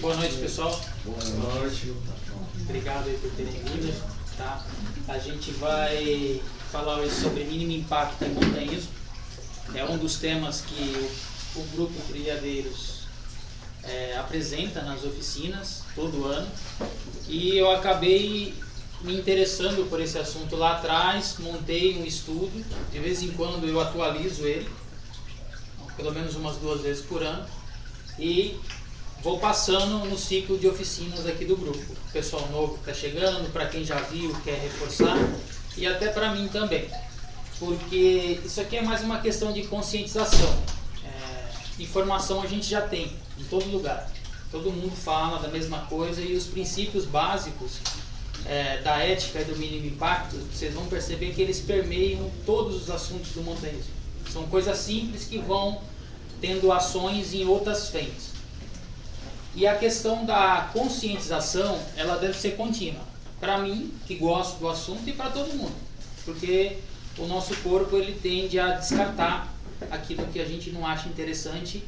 Boa noite, pessoal. Boa noite. Obrigado aí por terem vindo. Tá? A gente vai falar hoje sobre mínimo impacto em montanhismo. É um dos temas que o, grupo Brigadeiros é, apresenta nas oficinas todo ano. E eu acabei me interessando por esse assunto lá atrás, montei um estudo, de vez em quando eu atualizo ele, pelo menos umas duas vezes por ano, e vou passando no ciclo de oficinas aqui do grupo. Pessoal novo que está chegando, para quem já viu, quer reforçar, e até para mim também, porque isso aqui é mais uma questão de conscientização. É, informação a gente já tem em todo lugar, todo mundo fala da mesma coisa e os princípios básicos é, da ética e do mínimo impacto, vocês vão perceber que eles permeiam todos os assuntos do montanhismo. São coisas simples que vão tendo ações em outras frentes. E a questão da conscientização, ela deve ser contínua. Para mim, que gosto do assunto, e para todo mundo. Porque o nosso corpo ele tende a descartar aquilo que a gente não acha interessante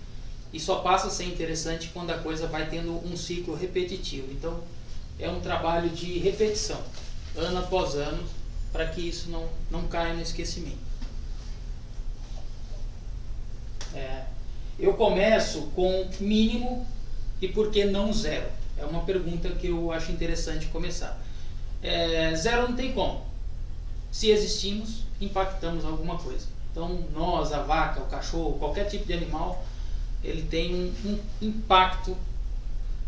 e só passa a ser interessante quando a coisa vai tendo um ciclo repetitivo. Então, é um trabalho de repetição, ano após ano, para que isso não, não caia no esquecimento. É, eu começo com mínimo e por que não zero? É uma pergunta que eu acho interessante começar. É, zero não tem como. Se existimos, impactamos alguma coisa. Então, nós, a vaca, o cachorro, qualquer tipo de animal, ele tem um, um impacto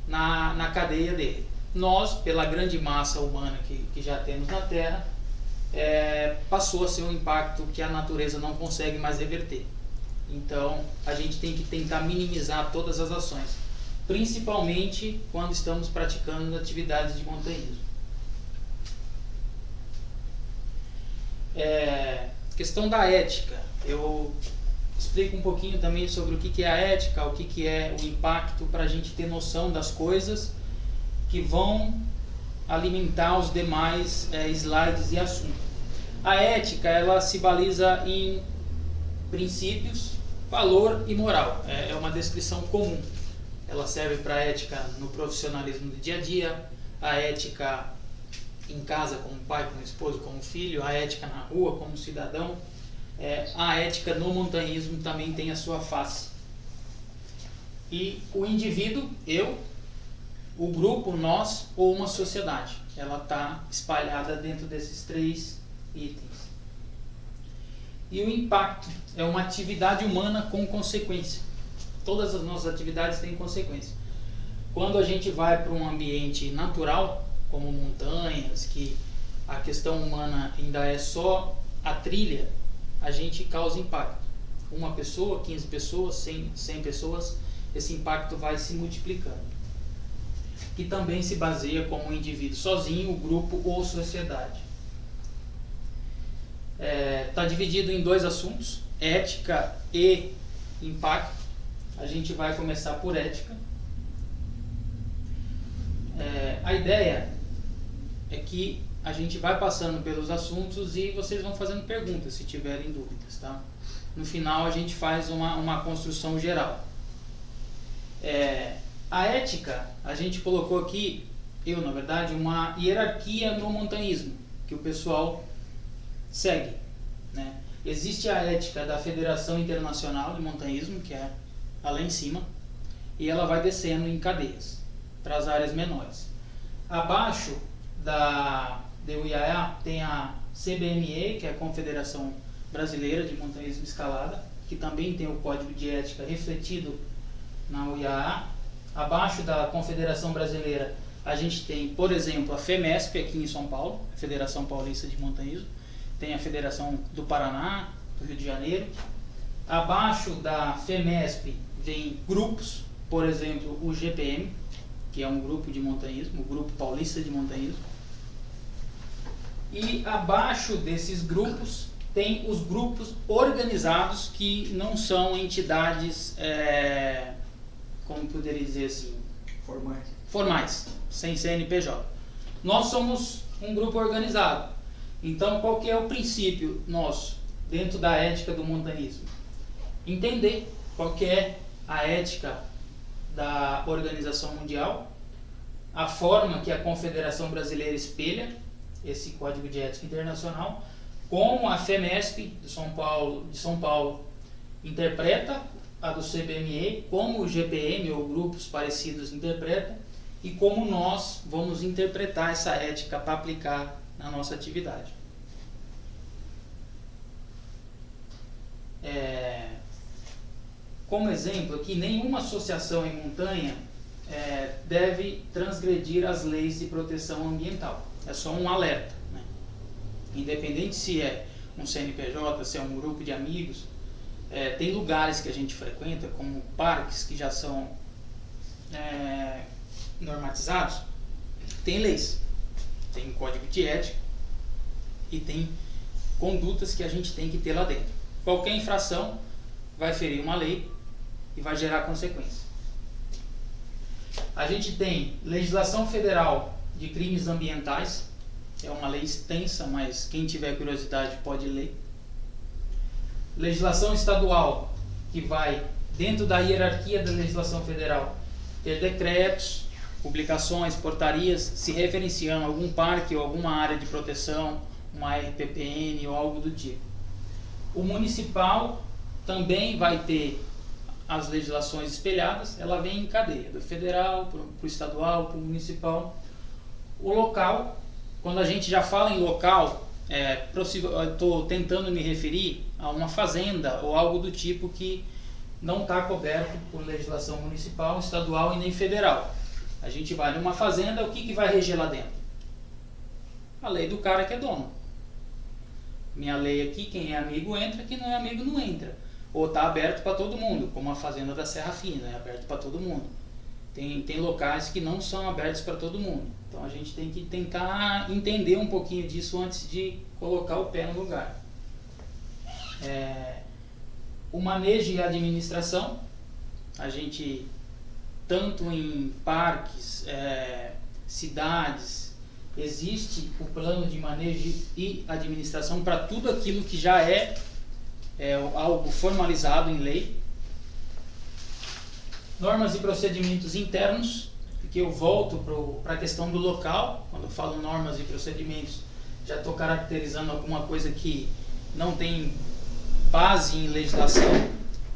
na, na cadeia dele nós, pela grande massa humana que, que já temos na Terra, é, passou a ser um impacto que a natureza não consegue mais reverter. Então, a gente tem que tentar minimizar todas as ações, principalmente quando estamos praticando atividades de montanhismo. É, questão da ética. Eu explico um pouquinho também sobre o que é a ética, o que é o impacto, para a gente ter noção das coisas que vão alimentar os demais é, slides e assuntos. A ética ela se baliza em princípios, valor e moral. É, é uma descrição comum. Ela serve para a ética no profissionalismo do dia a dia, a ética em casa como pai, como esposo, como filho, a ética na rua como cidadão. É, a ética no montanhismo também tem a sua face. E o indivíduo, eu, o grupo, nós ou uma sociedade. Ela está espalhada dentro desses três itens. E o impacto é uma atividade humana com consequência. Todas as nossas atividades têm consequência. Quando a gente vai para um ambiente natural, como montanhas, que a questão humana ainda é só a trilha, a gente causa impacto. Uma pessoa, 15 pessoas, 100, 100 pessoas, esse impacto vai se multiplicando que também se baseia como um indivíduo sozinho, grupo ou sociedade. Está é, tá dividido em dois assuntos, ética e impacto. A gente vai começar por ética. É, a ideia é que a gente vai passando pelos assuntos e vocês vão fazendo perguntas se tiverem dúvidas, tá? No final a gente faz uma, uma construção geral. É, a ética, a gente colocou aqui, eu na verdade, uma hierarquia no montanhismo, que o pessoal segue. Né? Existe a ética da Federação Internacional de Montanhismo, que é lá em cima, e ela vai descendo em cadeias para as áreas menores. Abaixo da DUIAA tem a CBME, que é a Confederação Brasileira de Montanhismo Escalada, que também tem o código de ética refletido na UIAA. Abaixo da Confederação Brasileira, a gente tem, por exemplo, a FEMESP aqui em São Paulo, a Federação Paulista de Montanhismo, tem a Federação do Paraná, do Rio de Janeiro. Abaixo da FEMESP vem grupos, por exemplo, o GPM, que é um grupo de montanhismo, o Grupo Paulista de Montanhismo. E abaixo desses grupos tem os grupos organizados que não são entidades é, como poderia dizer assim? Formais. Formais, sem CNPJ. Nós somos um grupo organizado. Então, qual que é o princípio nosso dentro da ética do montanismo? Entender qual que é a ética da Organização Mundial, a forma que a Confederação Brasileira espelha esse Código de Ética Internacional, como a FEMESP de São Paulo, de São Paulo interpreta a do CBME, como o GPM ou grupos parecidos interpretam e como nós vamos interpretar essa ética para aplicar na nossa atividade. É, como exemplo aqui, nenhuma associação em montanha é, deve transgredir as leis de proteção ambiental. É só um alerta. Né? Independente se é um CNPJ, se é um grupo de amigos, é, tem lugares que a gente frequenta, como parques que já são é, normatizados, tem leis, tem código de ética e tem condutas que a gente tem que ter lá dentro. Qualquer infração vai ferir uma lei e vai gerar consequência. A gente tem legislação federal de crimes ambientais, é uma lei extensa, mas quem tiver curiosidade pode ler. Legislação estadual, que vai dentro da hierarquia da legislação federal, ter decretos, publicações, portarias se referenciando a algum parque ou alguma área de proteção, uma RPPN ou algo do tipo. O municipal também vai ter as legislações espelhadas, ela vem em cadeia, do federal para o estadual, para o municipal. O local, quando a gente já fala em local, é, estou tentando me referir a uma fazenda ou algo do tipo que não está coberto por legislação municipal, estadual e nem federal. A gente vai numa fazenda, o que, que vai reger lá dentro? A lei do cara que é dono. Minha lei aqui, quem é amigo entra, quem não é amigo não entra ou está aberto para todo mundo, como a Fazenda da Serra Fina, é aberto para todo mundo. Tem, tem locais que não são abertos para todo mundo. Então a gente tem que tentar entender um pouquinho disso antes de colocar o pé no lugar. É, o manejo e a administração, a gente, tanto em parques, é, cidades, existe o plano de manejo e administração para tudo aquilo que já é é algo formalizado em lei. Normas e procedimentos internos, que eu volto para a questão do local, quando eu falo normas e procedimentos, já estou caracterizando alguma coisa que não tem base em legislação,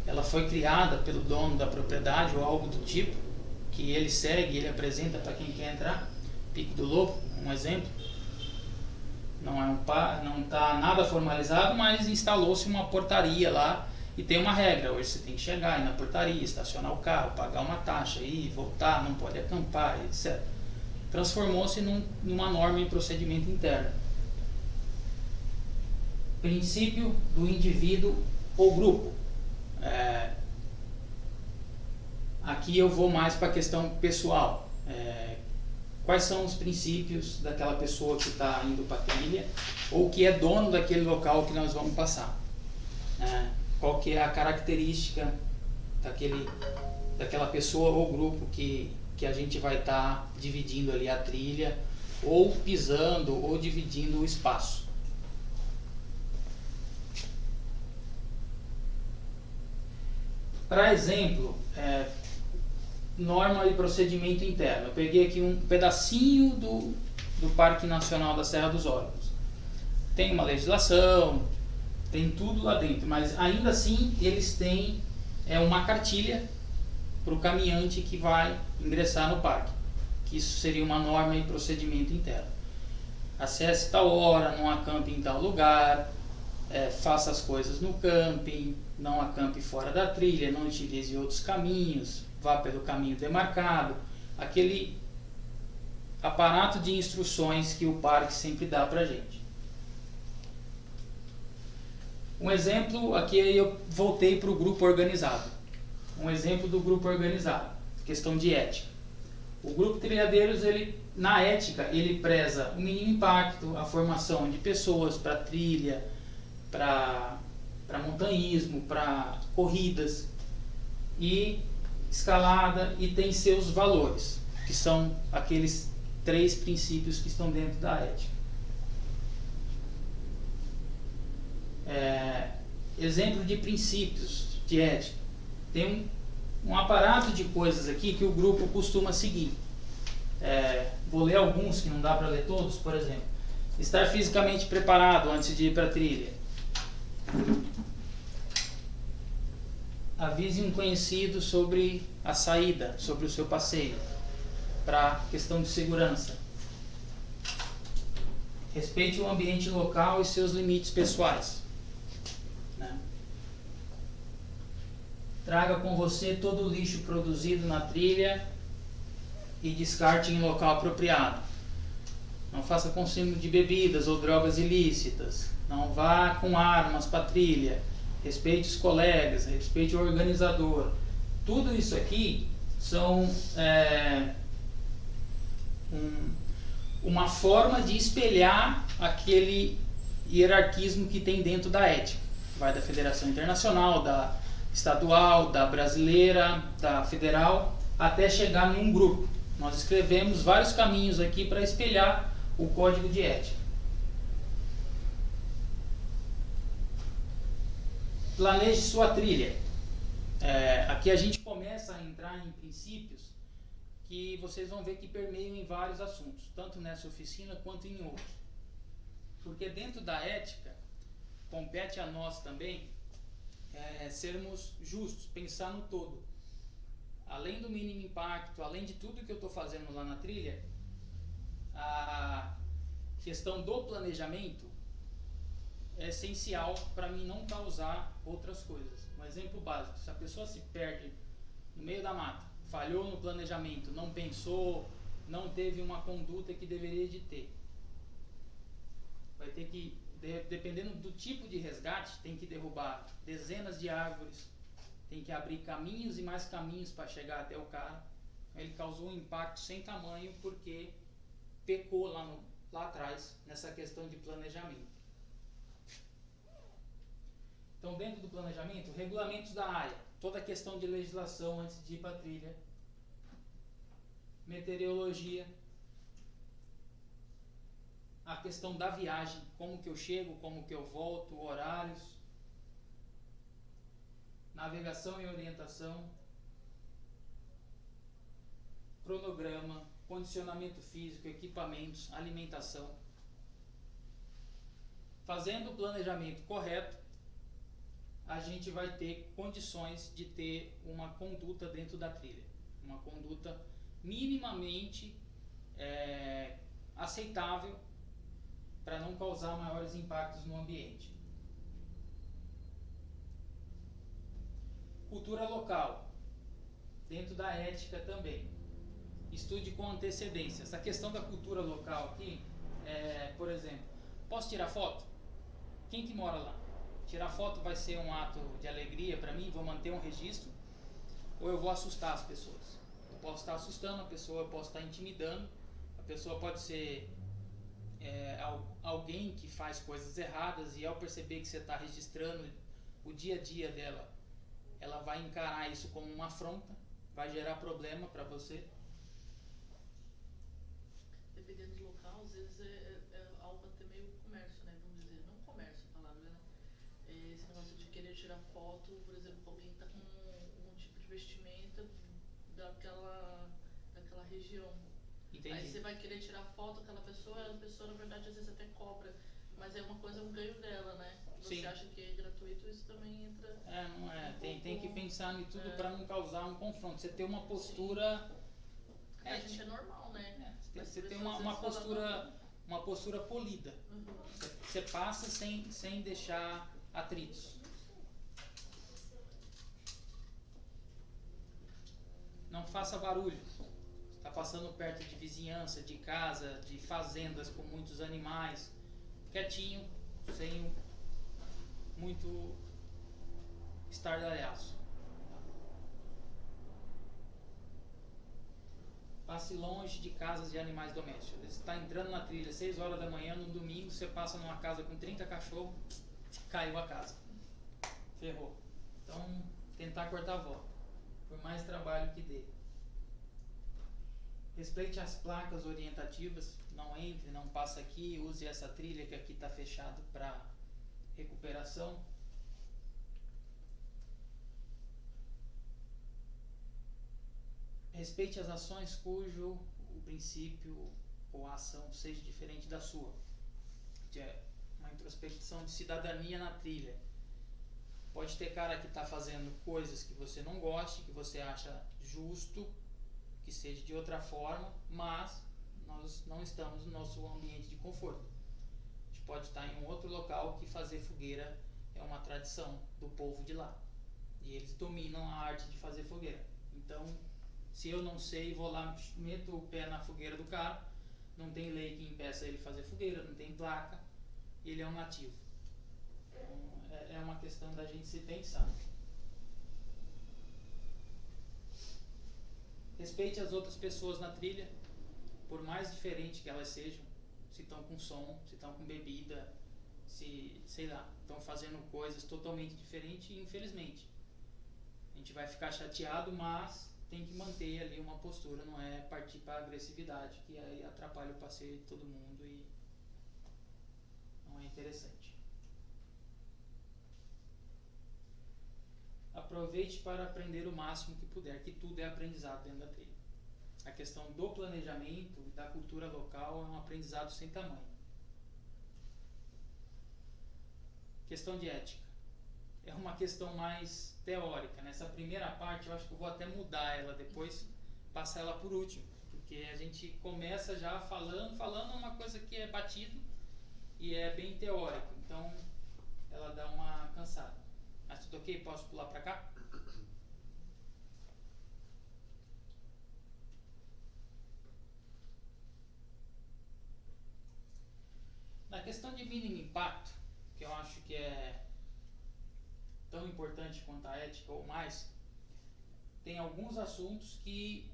ela foi criada pelo dono da propriedade ou algo do tipo, que ele segue, ele apresenta para quem quer entrar, Pico do Lobo, um exemplo não é um está nada formalizado, mas instalou-se uma portaria lá e tem uma regra. Hoje você tem que chegar na portaria, estacionar o carro, pagar uma taxa, ir, voltar, não pode acampar, etc. Transformou-se num, numa norma e procedimento interno. Princípio do indivíduo ou grupo. É, aqui eu vou mais para a questão pessoal. É, quais são os princípios daquela pessoa que está indo para a trilha ou que é dono daquele local que nós vamos passar. Né? Qual que é a característica daquele, daquela pessoa ou grupo que, que a gente vai estar tá dividindo ali a trilha ou pisando ou dividindo o espaço. Para exemplo, é, norma e procedimento interno. Eu peguei aqui um pedacinho do, do Parque Nacional da Serra dos Órgãos. Tem uma legislação, tem tudo lá dentro, mas ainda assim eles têm é, uma cartilha para o caminhante que vai ingressar no parque. Que isso seria uma norma e procedimento interno. Acesse tal hora, não acampe em tal lugar, é, faça as coisas no camping, não acampe fora da trilha, não utilize outros caminhos, vá pelo caminho demarcado, aquele aparato de instruções que o parque sempre dá para a gente. Um exemplo, aqui eu voltei para o grupo organizado. Um exemplo do grupo organizado, questão de ética. O grupo Trilhadeiros, ele, na ética, ele preza o mínimo impacto, a formação de pessoas para trilha, para montanhismo, para corridas e escalada e tem seus valores, que são aqueles três princípios que estão dentro da ética. É, exemplo de princípios de ética. Tem um, um aparato de coisas aqui que o grupo costuma seguir. É, vou ler alguns que não dá para ler todos, por exemplo. Estar fisicamente preparado antes de ir para a trilha. Avise um conhecido sobre a saída, sobre o seu passeio, para questão de segurança. Respeite o ambiente local e seus limites pessoais. Né? Traga com você todo o lixo produzido na trilha e descarte em local apropriado. Não faça consumo de bebidas ou drogas ilícitas. Não vá com armas para trilha. Respeite os colegas, respeite o organizador. Tudo isso aqui são é, um, uma forma de espelhar aquele hierarquismo que tem dentro da ética. Vai da Federação Internacional, da estadual, da brasileira, da federal, até chegar num grupo. Nós escrevemos vários caminhos aqui para espelhar o código de ética. Planeje sua trilha. É, aqui a gente começa a entrar em princípios que vocês vão ver que permeiam em vários assuntos, tanto nessa oficina quanto em outros. Porque dentro da ética, compete a nós também é, sermos justos, pensar no todo. Além do mínimo impacto, além de tudo que eu estou fazendo lá na trilha, a questão do planejamento é essencial para mim não causar outras coisas. Um exemplo básico: se a pessoa se perde no meio da mata, falhou no planejamento, não pensou, não teve uma conduta que deveria de ter, vai ter que de, dependendo do tipo de resgate, tem que derrubar dezenas de árvores, tem que abrir caminhos e mais caminhos para chegar até o cara. Ele causou um impacto sem tamanho porque pecou lá, no, lá atrás nessa questão de planejamento. Então, dentro do planejamento, regulamentos da área, toda a questão de legislação antes de ir para a trilha, meteorologia, a questão da viagem, como que eu chego, como que eu volto, horários, navegação e orientação, cronograma, condicionamento físico, equipamentos, alimentação. Fazendo o planejamento correto, a gente vai ter condições de ter uma conduta dentro da trilha, uma conduta minimamente é, aceitável para não causar maiores impactos no ambiente. Cultura local, dentro da ética também. Estude com antecedência. Essa questão da cultura local aqui, é, por exemplo, posso tirar foto? Quem que mora lá? Tirar foto vai ser um ato de alegria para mim, vou manter um registro, ou eu vou assustar as pessoas? Eu posso estar assustando a pessoa, eu posso estar intimidando, a pessoa pode ser é, alguém que faz coisas erradas e ao perceber que você está registrando o dia a dia dela, ela vai encarar isso como uma afronta, vai gerar problema para você. Dependendo do local, às vezes é, é, é, algo até meio comércio, né? Vamos dizer, não comércio a palavra, né? É esse negócio de querer tirar foto, por exemplo, alguém está com um, um tipo de vestimenta daquela, daquela região Entendi. Aí você vai querer tirar foto daquela pessoa, a pessoa na verdade às vezes até cobra. Mas é uma coisa, um ganho dela, né? Você Sim. acha que é gratuito, isso também entra. É, não é. Um tem, tem que pensar em tudo é. para não causar um confronto. Você ter uma postura. É, a gente é normal, né? É, você tem uma, uma postura. Uma postura polida. Uhum. Você, você passa sem, sem deixar atritos. Não faça barulho está passando perto de vizinhança, de casa, de fazendas com muitos animais, quietinho, sem muito estardalhaço. Passe longe de casas de animais domésticos. Você está entrando na trilha 6 horas da manhã, no domingo, você passa numa casa com 30 cachorros, caiu a casa. Ferrou. Então, tentar cortar a volta. Por mais trabalho que dê. Respeite as placas orientativas, não entre, não passa aqui, use essa trilha que aqui está fechado para recuperação. respeite as ações cujo o princípio ou a ação seja diferente da sua. Que é uma introspecção de cidadania na trilha. Pode ter cara que está fazendo coisas que você não goste, que você acha justo, que seja de outra forma, mas nós não estamos no nosso ambiente de conforto. A gente pode estar em um outro local que fazer fogueira é uma tradição do povo de lá. E eles dominam a arte de fazer fogueira. Então, se eu não sei, vou lá, meto o pé na fogueira do cara, não tem lei que impeça ele fazer fogueira, não tem placa, ele é um nativo. Então, é, é uma questão da gente se pensar. Respeite as outras pessoas na trilha, por mais diferente que elas sejam. Se estão com som, se estão com bebida, se, sei lá, estão fazendo coisas totalmente diferentes, infelizmente. A gente vai ficar chateado, mas tem que manter ali uma postura, não é partir para agressividade, que aí atrapalha o passeio de todo mundo e não é interessante. Aproveite para aprender o máximo que puder, que tudo é aprendizado dentro da trilha. A questão do planejamento da cultura local é um aprendizado sem tamanho. Questão de ética. É uma questão mais teórica. Nessa primeira parte, eu acho que eu vou até mudar ela depois, passar ela por último. Porque a gente começa já falando, falando uma coisa que é batido e é bem teórico. Então, ela dá uma cansada. Mas tudo ok? Posso pular para cá? Na questão de mínimo impacto, que eu acho que é tão importante quanto a ética ou mais, tem alguns assuntos que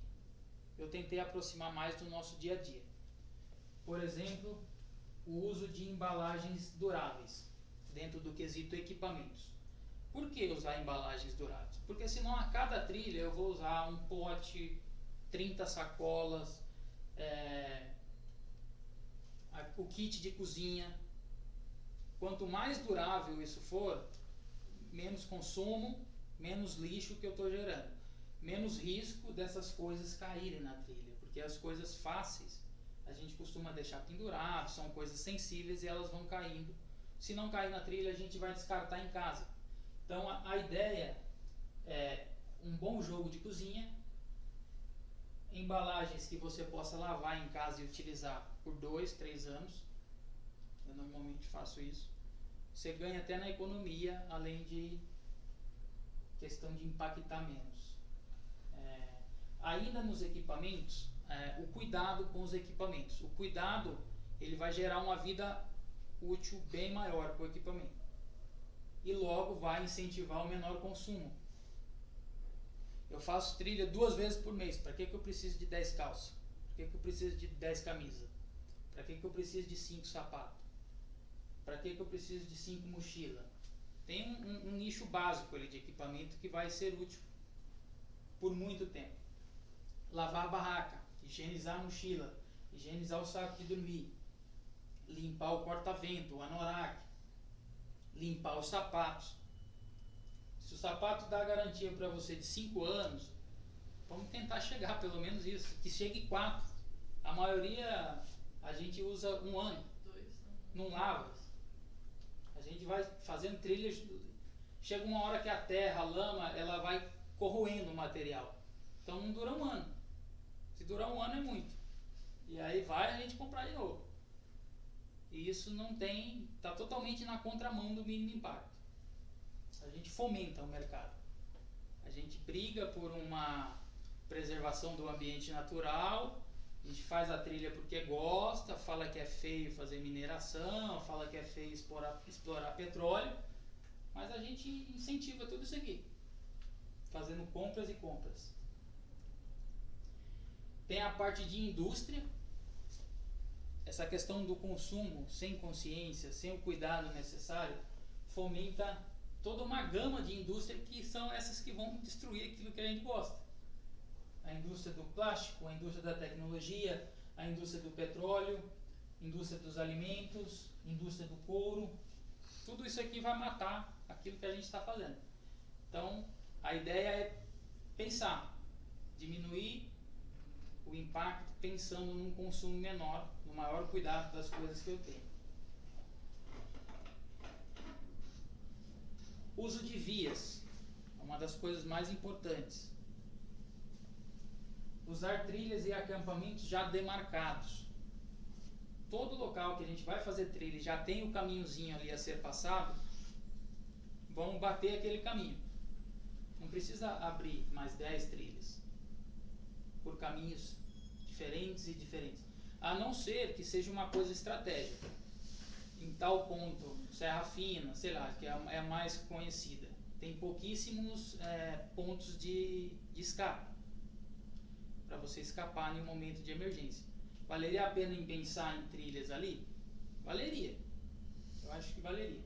eu tentei aproximar mais do nosso dia a dia. Por exemplo, o uso de embalagens duráveis dentro do quesito equipamentos. Por que usar embalagens duráveis? Porque senão a cada trilha eu vou usar um pote, 30 sacolas, é, o kit de cozinha. Quanto mais durável isso for, menos consumo, menos lixo que eu estou gerando, menos risco dessas coisas caírem na trilha, porque as coisas fáceis a gente costuma deixar pendurado, são coisas sensíveis e elas vão caindo. Se não cair na trilha, a gente vai descartar em casa. Então a, a ideia é um bom jogo de cozinha, embalagens que você possa lavar em casa e utilizar por dois, três anos. Eu normalmente faço isso. Você ganha até na economia, além de questão de impactar menos. É, ainda nos equipamentos, é, o cuidado com os equipamentos. O cuidado ele vai gerar uma vida útil bem maior para o equipamento e logo vai incentivar o menor consumo. Eu faço trilha duas vezes por mês. Para que, que eu preciso de 10 calças? Para que, que eu preciso de 10 camisas? Para que, que eu preciso de 5 sapatos? Para que, que eu preciso de 5 mochilas? Tem um, um, um, nicho básico ali de equipamento que vai ser útil por muito tempo. Lavar a barraca, higienizar a mochila, higienizar o saco de dormir, limpar o corta-vento, o anorak, limpar os sapatos. Se o sapato dá garantia para você de 5 anos, vamos tentar chegar pelo menos isso, que chegue 4. A maioria a gente usa um ano, Dois, não lava. A gente vai fazendo trilhas, chega uma hora que a terra, a lama, ela vai corroendo o material. Então não dura um ano. Se durar um ano é muito. E aí vai a gente comprar de novo. E isso não tem, está totalmente na contramão do mínimo impacto. A gente fomenta o mercado. A gente briga por uma preservação do ambiente natural, a gente faz a trilha porque gosta, fala que é feio fazer mineração, fala que é feio explorar, explorar petróleo, mas a gente incentiva tudo isso aqui, fazendo compras e compras. Tem a parte de indústria, essa questão do consumo sem consciência, sem o cuidado necessário, fomenta toda uma gama de indústria que são essas que vão destruir aquilo que a gente gosta. A indústria do plástico, a indústria da tecnologia, a indústria do petróleo, indústria dos alimentos, indústria do couro, tudo isso aqui vai matar aquilo que a gente está fazendo. Então, a ideia é pensar, diminuir o impacto pensando num consumo menor, no maior cuidado das coisas que eu tenho. Uso de vias, é uma das coisas mais importantes. Usar trilhas e acampamentos já demarcados. Todo local que a gente vai fazer trilha já tem o caminhozinho ali a ser passado, vamos bater aquele caminho. Não precisa abrir mais 10 trilhas por caminhos diferentes e diferentes. A não ser que seja uma coisa estratégica. Em tal ponto, Serra Fina, sei lá, que é é mais conhecida. Tem pouquíssimos é, pontos de, de escape para você escapar em um momento de emergência. Valeria a pena em pensar em trilhas ali? Valeria. Eu acho que valeria.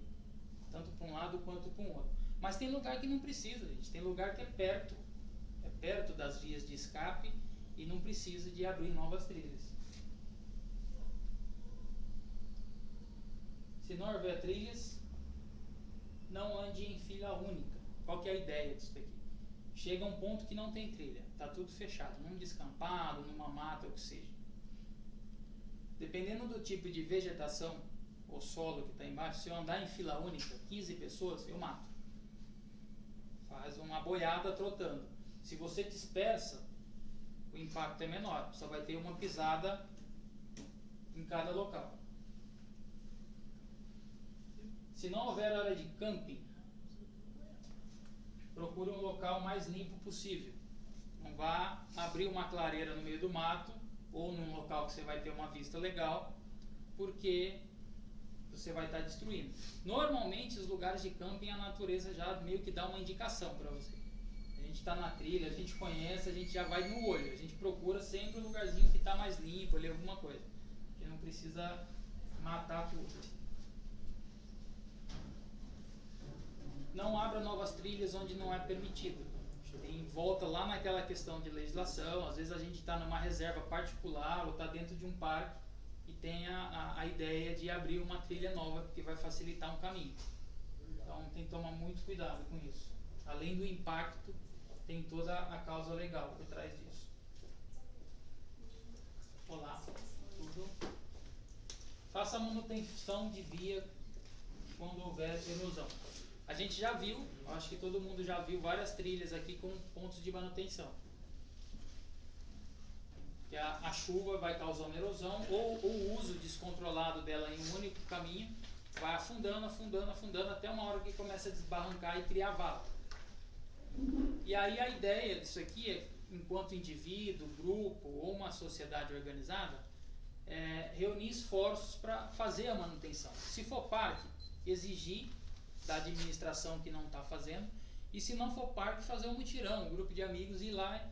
Tanto para um lado quanto para um outro. Mas tem lugar que não precisa, gente. Tem lugar que é perto. É perto das vias de escape e não precisa de abrir novas trilhas. Se não houver trilhas, não ande em fila única. Qual que é a ideia disso aqui? Chega um ponto que não tem trilha, está tudo fechado, num descampado, numa mata, o que seja. Dependendo do tipo de vegetação ou solo que está embaixo, se eu andar em fila única, 15 pessoas, eu mato. Faz uma boiada trotando. Se você dispersa, o impacto é menor, só vai ter uma pisada em cada local. Se não houver área de camping, procure um local mais limpo possível. Não vá abrir uma clareira no meio do mato ou num local que você vai ter uma vista legal, porque você vai estar destruindo. Normalmente, os lugares de camping, a natureza já meio que dá uma indicação para você. Gente está na trilha, a gente conhece, a gente já vai no olho. A gente procura sempre um lugarzinho que está mais limpo, ali alguma coisa. Que não precisa matar tudo. Não abra novas trilhas onde não é permitido. Tem volta lá naquela questão de legislação. Às vezes a gente está numa reserva particular ou está dentro de um parque e tem a, a, a, ideia de abrir uma trilha nova que vai facilitar um caminho. Então tem que tomar muito cuidado com isso. Além do impacto, tem toda a causa legal por trás disso. Olá, tudo? Faça manutenção de via quando houver erosão. A gente já viu, acho que todo mundo já viu várias trilhas aqui com pontos de manutenção que a, a chuva vai causando erosão ou o uso descontrolado dela em um único caminho vai afundando, afundando, afundando até uma hora que começa a desbarrancar e criar vala. E aí a ideia disso aqui é, enquanto indivíduo, grupo ou uma sociedade organizada, é, reunir esforços para fazer a manutenção. Se for parque, exigir da administração que não está fazendo, e se não for parque, fazer um mutirão, um grupo de amigos ir lá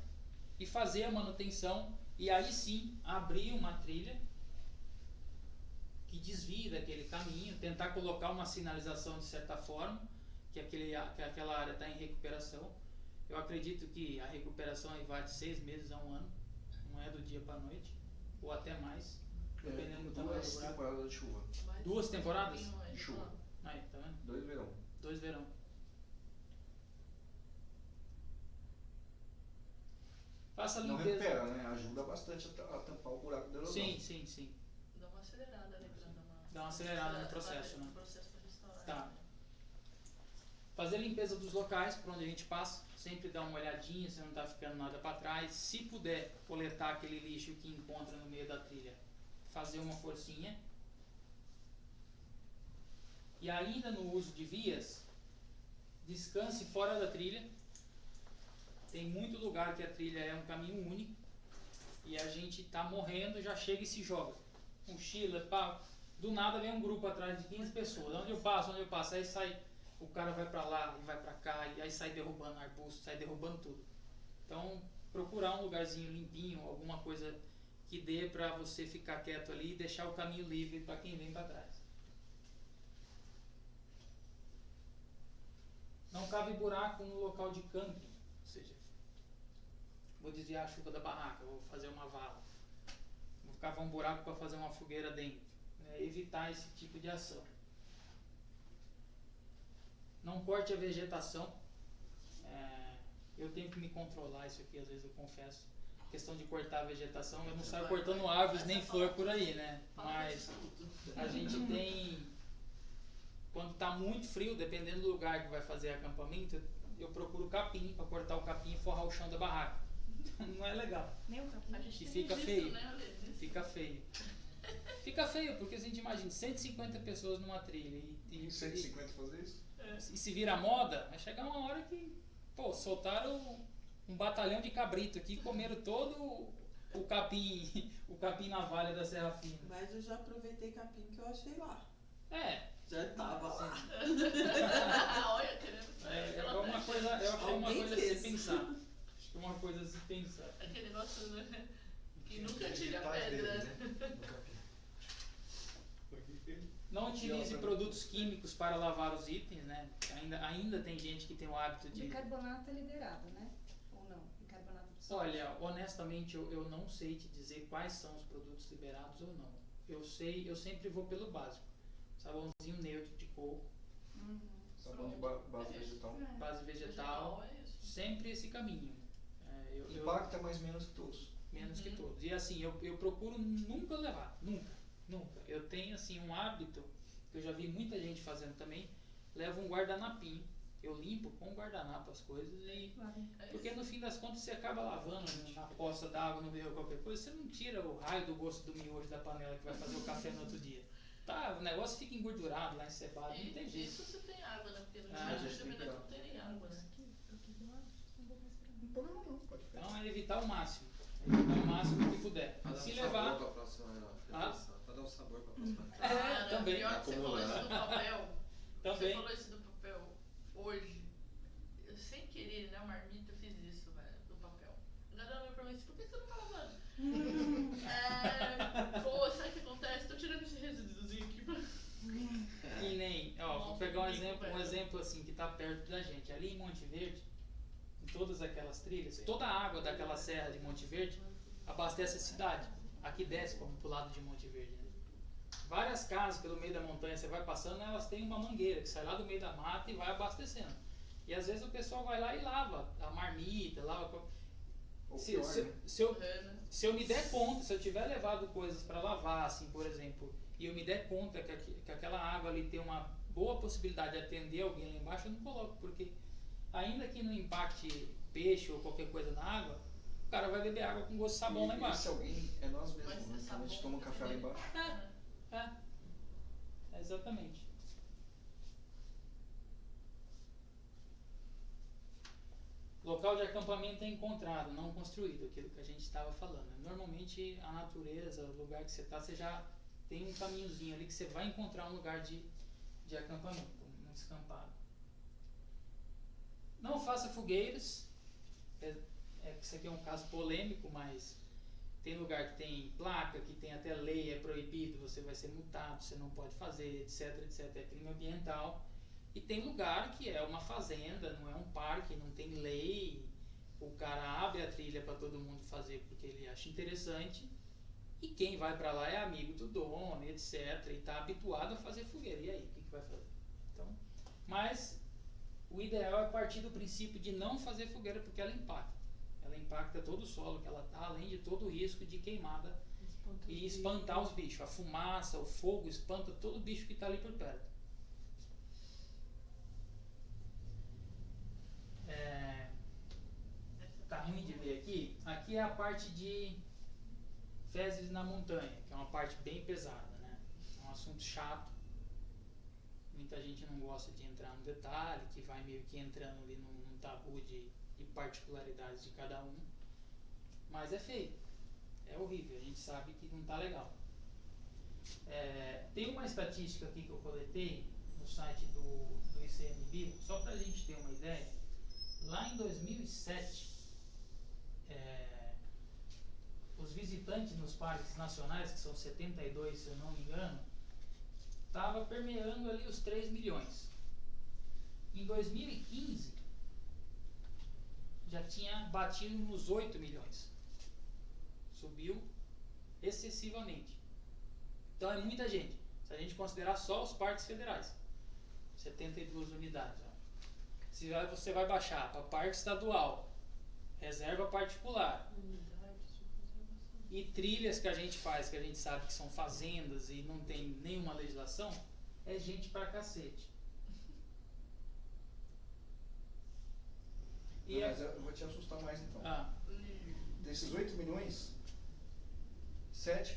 e fazer a manutenção e aí sim abrir uma trilha que desvie daquele caminho, tentar colocar uma sinalização de certa forma, que, aquele, que aquela área está em recuperação. Eu acredito que a recuperação aí vai de seis meses a um ano, não é do dia para a noite, ou até mais, é, dependendo do tamanho Duas temporadas de chuva. Duas temporadas? De chuva. Aí, tá vendo? Dois verão. Dois verão. Faça a Não limpeza. recupera, né? Ajuda bastante a tampar o buraco da erosão. Sim, sim, sim. Dá uma acelerada ali pra dar uma. Dá uma acelerada no processo, né? processo pra restaurar. Tá. Fazer a limpeza dos locais por onde a gente passa, sempre dar uma olhadinha se não está ficando nada para trás. Se puder coletar aquele lixo que encontra no meio da trilha, fazer uma forcinha. E ainda no uso de vias, descanse fora da trilha, tem muito lugar que a trilha é um caminho único e a gente está morrendo, já chega e se joga. Mochila, pá. Do nada vem um grupo atrás de 15 pessoas. Onde eu passo, onde eu passo, aí sai, o cara vai para lá e vai para cá, e aí sai derrubando arbusto, sai derrubando tudo. Então, procurar um lugarzinho limpinho, alguma coisa que dê para você ficar quieto ali e deixar o caminho livre para quem vem para trás. Não cabe buraco no local de camping, ou seja, vou desviar a chuva da barraca, vou fazer uma vala, vou cavar um buraco para fazer uma fogueira dentro. É, evitar esse tipo de ação. Não corte a vegetação. É, eu tenho que me controlar isso aqui, às vezes eu confesso. questão de cortar a vegetação, eu não saio cortando árvores nem flor por aí, né? Mas a gente tem quando está muito frio, dependendo do lugar que vai fazer acampamento, eu procuro capim para cortar o capim e forrar o chão da barraca. Não é legal. Nem o capim. A gente E tem fica feio. Né. Fica feio. Fica feio, porque a gente imagina 150 pessoas numa trilha e, e, Em 150 fazer isso? É. e se vira moda, vai chegar uma hora que, pô, soltaram um batalhão de cabrito aqui, comeram todo o- capim, o capim na valha da Serra Fina. Mas eu já aproveitei capim que eu achei lá. É, Já tava lá. Olha, querendo é, é uma coisa, eu achei uma coisa a se pensar. Acho que é uma coisa a se pensar. Aquele negócio, né? Que nunca tira pedra. deles, né? Não utilize outra- produtos químicos para lavar os itens, né? Ainda, ainda tem gente que tem o hábito de. Bicarbonato é liberado, né? Ou não? Bicarbonato de sódio. Olha, honestamente, eu, eu não sei te dizer quais são os produtos liberados ou não. Eu sei, eu sempre vou pelo básico. Sabãozinho neutro de coco, Uhum. Sabão de ba base vegetal. É. base vegetal, é sempre esse caminho. É, eu, eu- Impacta mais ou menos que todos. menos que Uhum. todos. E assim, eu, eu procuro nunca levar, nunca, nunca. Eu tenho assim um hábito que eu já vi muita gente fazendo também, leva um guardanapinho. Eu limpo com guardanapo as coisas e porque no fim das contas você acaba lavando na poça d'água, no rio, qualquer coisa, você não tira o raio do gosto do miojo da panela que vai fazer o café no outro dia. Tá, o negócio fica engordurado lá, encebado, não tem jeito. isso se tem água, né? Porque no Ah, não tem água, né? Mim. Não problema não, pode ficar. Então é evitar o máximo. Evitar o máximo que puder. Pra dar Se um levar. sabor pra próxima Ah. Pra dar um sabor pra próxima É, Ah, não, também. Pior que você falou isso do papel. Você Também. falou isso do papel hoje. Eu sem querer, né, marmita, eu fiz isso, velho, do papel. A galera olhou pra mim e disse, por que você não tá lavando? é, pô, sabe o que acontece? Tô tirando esse resíduozinho aqui pra... Que nem, ó, vou Nossa, pegar um exemplo, um exemplo assim que tá perto da gente. Ali em Monte Verde, todas aquelas trilhas, toda a água daquela serra de Monte Verde abastece a cidade. Aqui desce como pro lado de Monte Verde. Né? Várias casas pelo meio da montanha, você vai passando, elas têm uma mangueira que sai lá do meio da mata e vai abastecendo. E às vezes o pessoal vai lá e lava a marmita, lava. Se, pior, se, né? se eu, É, né? se eu me der conta, se eu tiver levado coisas para lavar, assim, por exemplo, e eu me der conta que, que aquela água ali tem uma boa possibilidade de atender alguém lá embaixo, eu não coloco, porque ainda que não impacte peixe ou qualquer coisa na água, o cara vai beber água com gosto de sabão E- lá embaixo. se alguém, é nós mesmos, né? é a gente toma café lá embaixo. É, é, exatamente. Local de acampamento é encontrado, não construído, aquilo que a gente estava falando. Normalmente a natureza, o lugar que você está, você já tem um caminhozinho ali que você vai encontrar um lugar de, de acampamento, um descampado. Não faça fogueiras. É, é isso aqui é um caso polêmico, mas tem lugar que tem placa, que tem até lei, é proibido, você vai ser multado, você não pode fazer, etc, etc. É crime ambiental. E tem lugar que é uma fazenda, não é um parque, não tem lei. O cara abre a trilha para todo mundo fazer porque ele acha interessante. E quem vai para lá é amigo do dono, etc. E está habituado a fazer fogueira. E aí, o que, que vai fazer? Então, mas o ideal é partir do princípio de não fazer fogueira porque ela impacta. Ela impacta todo o solo que ela está, além de todo o risco de queimada Espanta e espantar bichos. os bichos. A fumaça, o fogo espanta todo bicho que está ali por perto. É, tá ruim de ver aqui. Aqui é a parte de fezes na montanha, que é uma parte bem pesada, né? É um assunto chato. Muita gente não gosta de entrar no detalhe, que vai meio que entrando ali num, num tabu de, de particularidades de cada um. Mas é feio. É horrível, a gente sabe que não tá legal. É, tem uma estatística aqui que eu coletei no site do, do ICMBio, só para a gente ter uma ideia. Lá em 2007, é, os visitantes nos parques nacionais, que são 72 se eu não me engano, estava permeando ali os 3 milhões. Em 2015, já tinha batido nos 8 milhões. Subiu excessivamente. Então é muita gente. Se a gente considerar só os parques federais, 72 unidades. ó. Se você vai baixar para parque estadual, reserva particular, E trilhas que a gente faz, que a gente sabe que são fazendas e não tem nenhuma legislação, é gente pra cacete. Não, mas eu vou te assustar mais então. ah, Desses 8 milhões, 7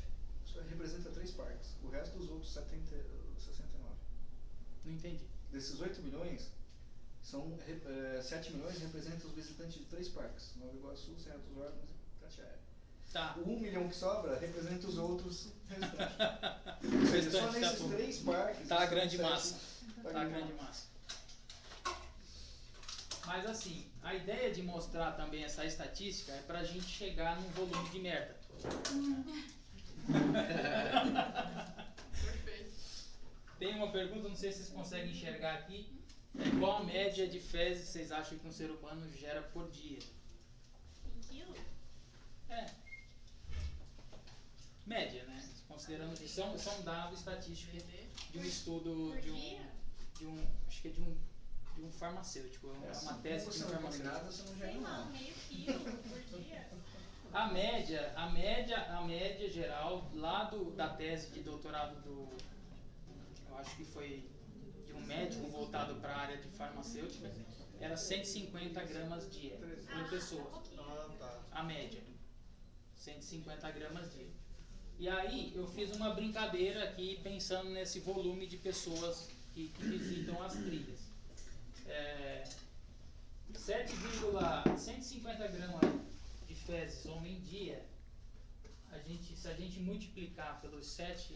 representa 3 parques. O resto dos outros 70, 69. não entendi. Desses 8 milhões, são, eh, 7 milhões representam os visitantes de 3 parques. Nova Iguaçu, Serra dos Órgãos e Tatiaia. Tá. O 1 milhão que sobra representa os outros restantes. Ou seja, só tá nesses tudo. 3 parques... Tá a grande sete- massa. Tá a grande massa. Mas assim, a ideia de mostrar também essa estatística é pra gente chegar num volume de merda. Perfeito. Tem uma pergunta, não sei se vocês conseguem enxergar aqui. É qual a média de fezes vocês acham que um ser humano gera por dia? Em quilo? É. Média, né? Considerando que são, são dados estatísticos de um estudo de um, dia? de um. Acho que é de um, de um farmacêutico. É É, uma assim, tese de um farmacêutico. você não Sei lá, meio quilo por dia. A média, a média, a média geral lá do, da tese de doutorado do, eu acho que foi de um médico voltado para a área de farmacêutica, era 150 gramas dia Ah, por pessoa, tá pouquinho. Ah, tá. a média, 150 gramas dia. E aí eu fiz uma brincadeira aqui pensando nesse volume de pessoas que, que visitam as trilhas. É, 7,150 gramas de fezes homem dia, a gente, se a gente multiplicar pelos 7,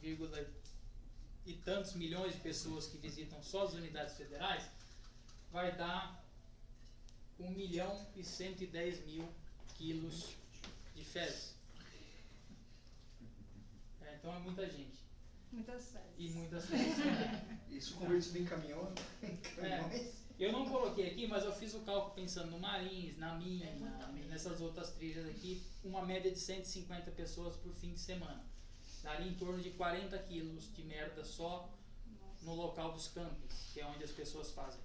vírgula e tantos milhões de pessoas que visitam só as unidades federais, vai dar 1 milhão e 110 mil quilos de fezes. É, então é muita gente. Muitas séries. E muitas fezes. Isso convertido em caminhão, em caminhões. Eu não coloquei aqui, mas eu fiz o cálculo pensando no Marins, na minha, É nessas outras trilhas aqui, uma média de 150 pessoas por fim de semana. Daria em torno de 40 quilos de merda só no local dos campings, que é onde as pessoas fazem.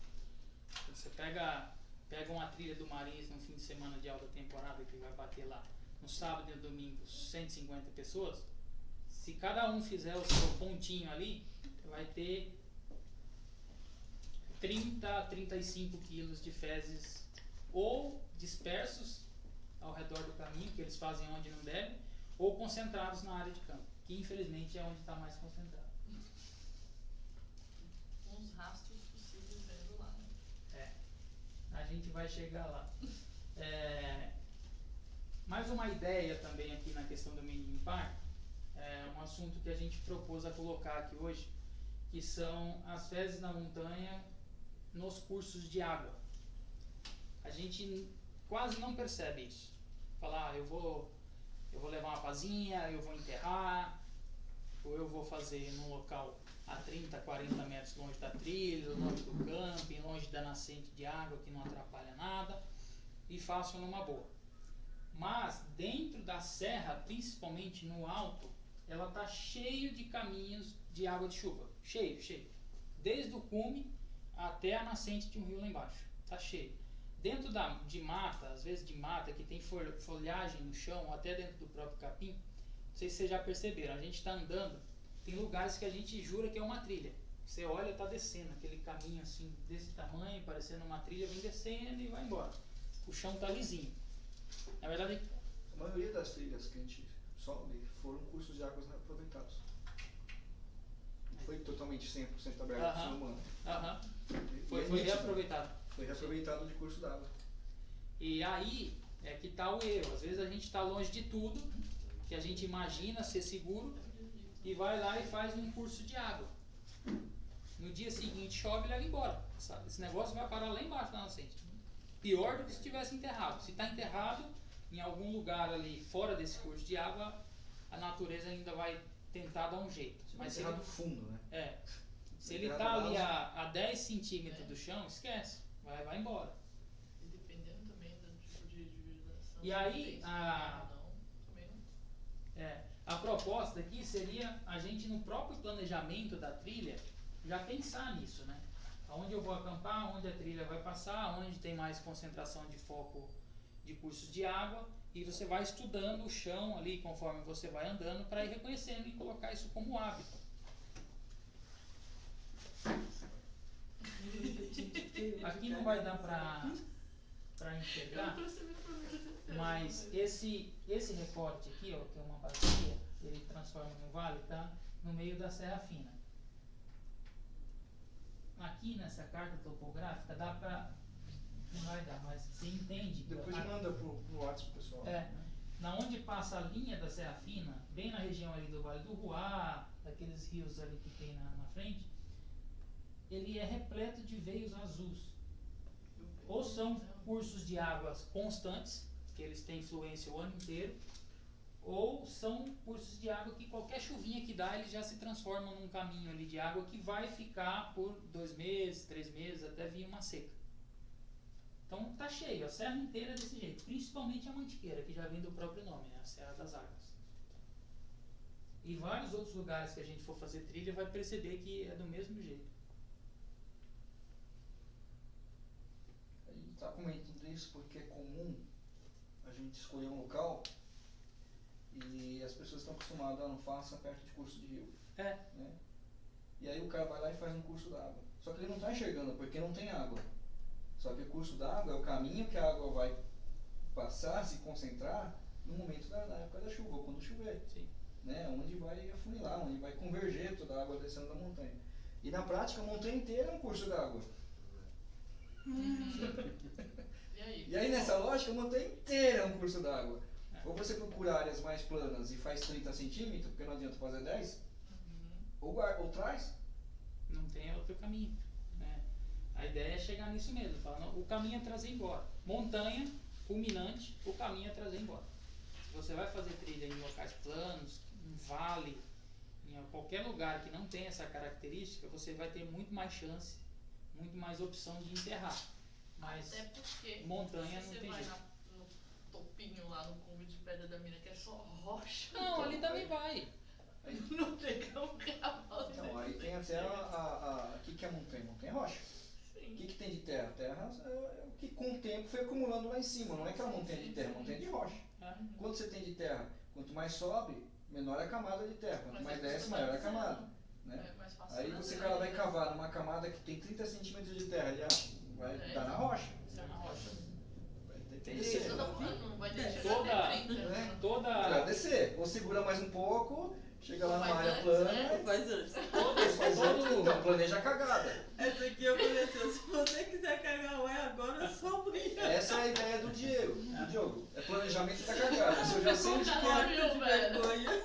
Você pega, pega uma trilha do Marins num fim de semana de alta temporada que vai bater lá no sábado e no domingo 150 pessoas, se cada um fizer o seu pontinho ali, vai ter 30 a 35 quilos de fezes ou dispersos ao redor do caminho, que eles fazem onde não devem, ou concentrados na área de campo, que infelizmente é onde está mais concentrado. Os rastros possíveis vendo lá. né? É, a gente vai chegar lá. É, mais uma ideia também aqui na questão do mínimo impacto, é um assunto que a gente propôs a colocar aqui hoje, que são as fezes na montanha nos cursos de água. A gente quase não percebe isso. Falar, ah, eu vou, eu vou levar uma pazinha, eu vou enterrar, ou eu vou fazer num local a 30, 40 metros longe da trilha, longe do camping, longe da nascente de água que não atrapalha nada, e faço numa boa. Mas dentro da serra, principalmente no alto, ela tá cheio de caminhos de água de chuva, cheio, cheio. Desde o cume até a nascente de um rio lá embaixo, tá cheio. Dentro da, de mata, às vezes de mata que tem fol- folhagem no chão, ou até dentro do próprio capim, não sei se vocês já perceberam, a gente está andando, tem lugares que a gente jura que é uma trilha. Você olha, tá descendo, aquele caminho assim, desse tamanho, parecendo uma trilha, vem descendo e vai embora. O chão tá lisinho. Na verdade, A maioria das trilhas que a gente sobe foram cursos de águas aproveitados. Não foi totalmente 100% aberto ao ser humano. aham, foi, é foi reaproveitado. Foi reaproveitado de curso d'água. E aí é que tá o erro. Às vezes a gente está longe de tudo, que a gente imagina ser seguro, e vai lá e faz um curso de água. No dia seguinte chove e leva embora. sabe? Esse negócio vai parar lá embaixo na nascente. Pior do que se estivesse enterrado. Se está enterrado em algum lugar ali fora desse curso de água, a natureza ainda vai tentar dar um jeito. Mas se ele, Enterrado fundo, né? é, se ele está ali a, a 10 centímetros do chão, esquece. Vai, vai embora. E dependendo também do tipo de, de vegetação. E aí, a- não. É, a proposta aqui seria a gente no próprio planejamento da trilha já pensar nisso, né? Aonde eu vou acampar, onde a trilha vai passar, onde tem mais concentração de foco de cursos de água e você vai estudando o chão ali conforme você vai andando para ir reconhecendo e colocar isso como hábito. Aqui não vai dar para para enxergar, mas esse esse recorte aqui, ó, que é uma bacia, ele transforma no vale, tá? No meio da Serra Fina. Aqui nessa carta topográfica dá pra não vai dar, mas você entende. Depois a- manda pro, pro WhatsApp pessoal. é, na onde passa a linha da Serra Fina, bem na região ali do Vale do Ruá, daqueles rios ali que tem na, na frente, ele é repleto de veios azuis. Ou são cursos de águas constantes, que eles têm fluência o ano inteiro, ou são cursos de água que qualquer chuvinha que dá, eles já se transformam num caminho ali de água que vai ficar por dois meses, três meses, até vir uma seca. Então tá cheio, a serra inteira é desse jeito, principalmente a Mantiqueira, que já vem do próprio nome, é a Serra das Águas. E vários outros lugares que a gente for fazer trilha vai perceber que é do mesmo jeito. A gente está comentando isso porque é comum a gente escolher um local e as pessoas estão acostumadas a não faça perto de curso de rio. É. Né? E aí o cara vai lá e faz um curso d'água. Só que ele não está enxergando porque não tem água. Só que o curso d'água é o caminho que a água vai passar, se concentrar no momento da, na época da chuva, ou quando chover. Sim. Né? Onde vai afunilar, onde vai converger toda a água descendo da montanha. E na prática a montanha inteira é um curso d'água. E aí? E aí nessa lógica, a montanha inteira é um curso d'água. É. Ou você procura áreas mais planas e faz 30 centímetros, porque não adianta fazer 10, Uhum. ou, ou traz. Não tem outro caminho. A ideia é chegar nisso mesmo. Falar, não, o caminho é trazer embora. Montanha, culminante, o caminho é trazer embora. Se você vai fazer trilha em locais planos, em vale, em qualquer lugar que não tem essa característica, você vai ter muito mais chance, muito mais opção de enterrar. Mas Até porque montanha se não você tem vai jeito. na- no topinho lá no cume de pedra da mina que é só rocha. Não, ali também vai. Não tem como gravar. Não, aí tem até a. a, a o que, que é montanha? Montanha é rocha. O que, que tem de terra? Terra é o que com o tempo foi acumulando lá em cima. Não é aquela montanha de terra, é montanha de rocha. né? Quanto você tem de terra? Quanto mais sobe, menor é a camada de terra. Quanto Mas mais é desce, maior é a camada. Né? É Aí você cara vai cavar numa camada que tem 30 centímetros de terra, ele acha, vai É. dar na rocha. É na rocha. Que descer. Falando, não vai É. deixar Toda- até 30. né? Toda, Vai descer. Ou segura mais um pouco, chega lá Mas área antes, plana. né? Faz antes. Faz antes, então, planeja a cagada. Essa aqui eu conheci. Se você quiser cagar o é agora, só brilha. Essa é a ideia do Diego. Do Diogo. É planejamento da cagada. Se eu já sei onde que é,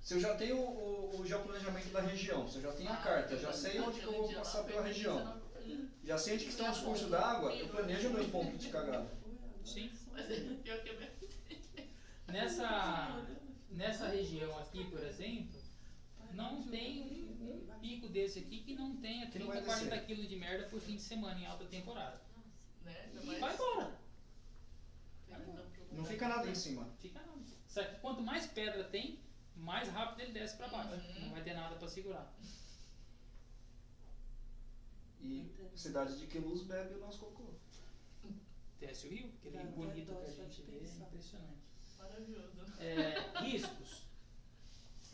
se eu já tenho o, o geoplanejamento da região, se eu já tenho a carta, já sei onde que eu vou passar pela região, já sei onde que estão os cursos d'água, eu planejo meus pontos de cagada. Sim. Mas é pior que é mesmo. Nessa, nessa região aqui, por exemplo, não tem um, um pico desse aqui que não tenha Que não 30, vai descer. 40 quilos de merda por fim de semana em alta temporada. Né? E vai embora. Não fica nada em cima. Fica não. Só que quanto mais pedra tem, mais rápido ele desce pra baixo. Uhum. Não vai ter nada pra segurar. E cidade de Queluz bebe o nosso cocô. Desce o rio, aquele rio dó bonito que a gente vê, é impressionante. É, riscos.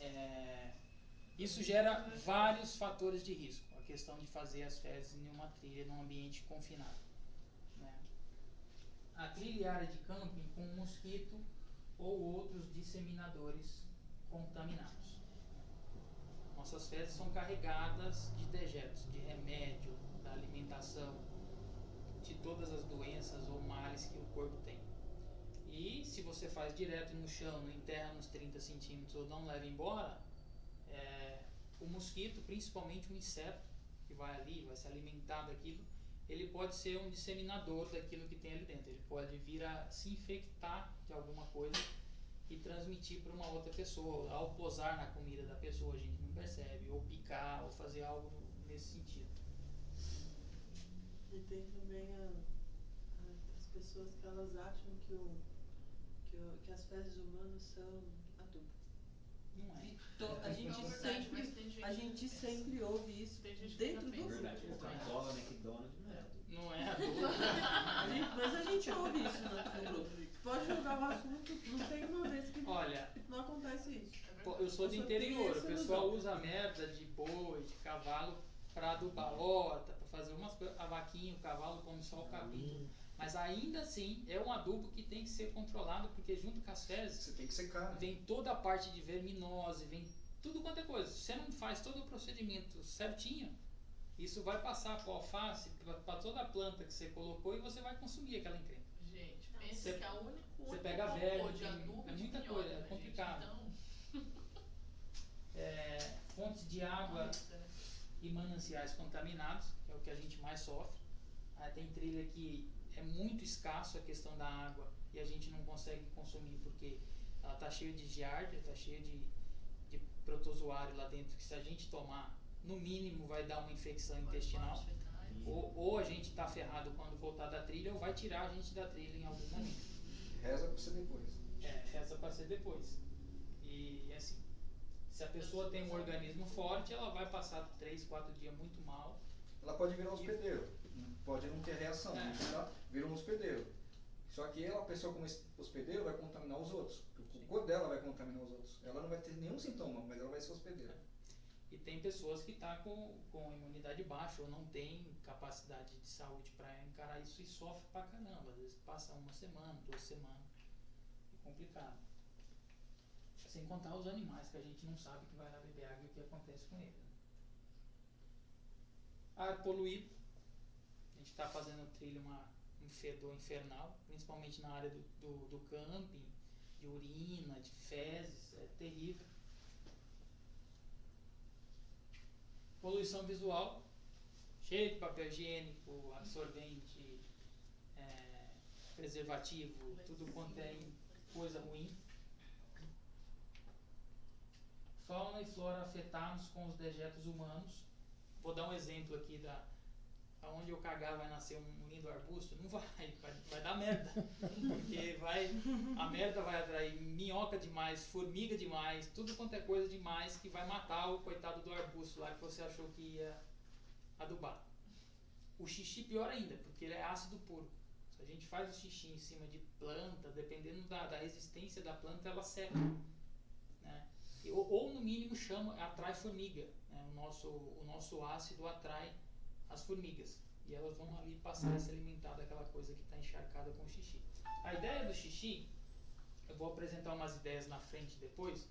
É, isso gera vários fatores de risco. A questão de fazer as fezes em uma trilha num ambiente confinado. né? A trilha e área de camping com mosquito ou outros disseminadores contaminados. Nossas fezes são carregadas de dejetos, de remédio, da alimentação, de todas as doenças ou males que o corpo tem. E se você faz direto no chão, não enterra nos 30 centímetros ou não leva embora, é, o mosquito, principalmente o inseto que vai ali, vai se alimentar daquilo, ele pode ser um disseminador daquilo que tem ali dentro. Ele pode vir a se infectar de alguma coisa e transmitir para uma outra pessoa. Ao posar na comida da pessoa, a gente não percebe, ou picar, ou fazer algo nesse sentido. E tem também a, a- as pessoas que elas acham que, o, que, as fezes humanas são adubo. Não é. A gente Não, verdade, sempre, gente a gente sempre ouve isso gente dentro do. Verdade, grupo. Coca-Cola, McDonald's, não é adubo. Não é adubo. A gente- Mas a gente ouve isso no, grupo. Pode jogar o assunto, não tem uma vez que Olha, não acontece isso. É eu sou do interior, o pessoal usa merda de boi, de cavalo pra adubar horta, pra fazer umas coisas. A vaquinha, o cavalo come só o capim. Mas ainda assim é um adubo que tem que ser controlado, porque junto com as fezes Você tem que secar. né? vem toda a parte de verminose, vem tudo quanto é coisa. Se você não faz todo o procedimento certinho, isso vai passar para alface, para toda a planta que você colocou e você vai consumir aquela encrenca. Gente, Você- pensa que é o único você pega verme, de tem- adubo é de muita minhoca, coisa, é né, gente? complicado. Então, É, fontes de água lista, né? e mananciais contaminados, que é o que a gente mais sofre. Ah, tem trilha que é muito escasso a questão da água e a gente não consegue consumir porque ela está cheia de giardia, está cheia de, de protozoário lá dentro, que se a gente tomar, no mínimo vai dar uma infecção intestinal. Fetais. Ou, ou a gente está ferrado quando voltar da trilha, ou vai tirar a gente da trilha em algum momento. Reza pra você depois. É, essa para ser depois. E assim, se a pessoa tem um organismo forte, ela vai passar 3, 4 dias muito mal. Ela pode virar um hospedeiro. Pode não ter reação, É. tá? vira um hospedeiro. Só que ela, a pessoa como hospedeiro, vai contaminar os outros. O cocô dela vai contaminar os outros. Ela não vai ter nenhum sintoma, mas ela vai ser hospedeira. E tem pessoas que estão com, com imunidade baixa ou não tem capacidade de saúde para encarar isso e sofre pra caramba. Às vezes passa uma semana, duas semanas. É complicado. Sem contar os animais que a gente não sabe que vai lá beber água e o que acontece com ele. Ar poluído. Gente está fazendo trilha uma, um fedor infernal, principalmente na área do, do, do camping, de urina, de fezes, é terrível. Poluição visual, cheio de papel higiênico, absorvente, é, preservativo, tudo quanto é coisa ruim. Fauna e flora afetados com os dejetos humanos. Vou dar um exemplo aqui da aonde eu cagar vai nascer um lindo arbusto, não vai, vai, vai dar merda. Porque vai, a merda vai atrair minhoca demais, formiga demais, tudo quanto é coisa demais que vai matar o coitado do arbusto lá que você achou que ia adubar. O xixi pior ainda, porque ele é ácido puro. Se a gente faz o xixi em cima de planta, dependendo da, da resistência da planta, ela seca. Né? Ou, ou, no mínimo chama, atrai formiga. Né? O, nosso, o nosso ácido atrai as formigas. E elas vão ali passar a se alimentar daquela coisa que está encharcada com xixi. A ideia do xixi, eu vou apresentar umas ideias na frente depois,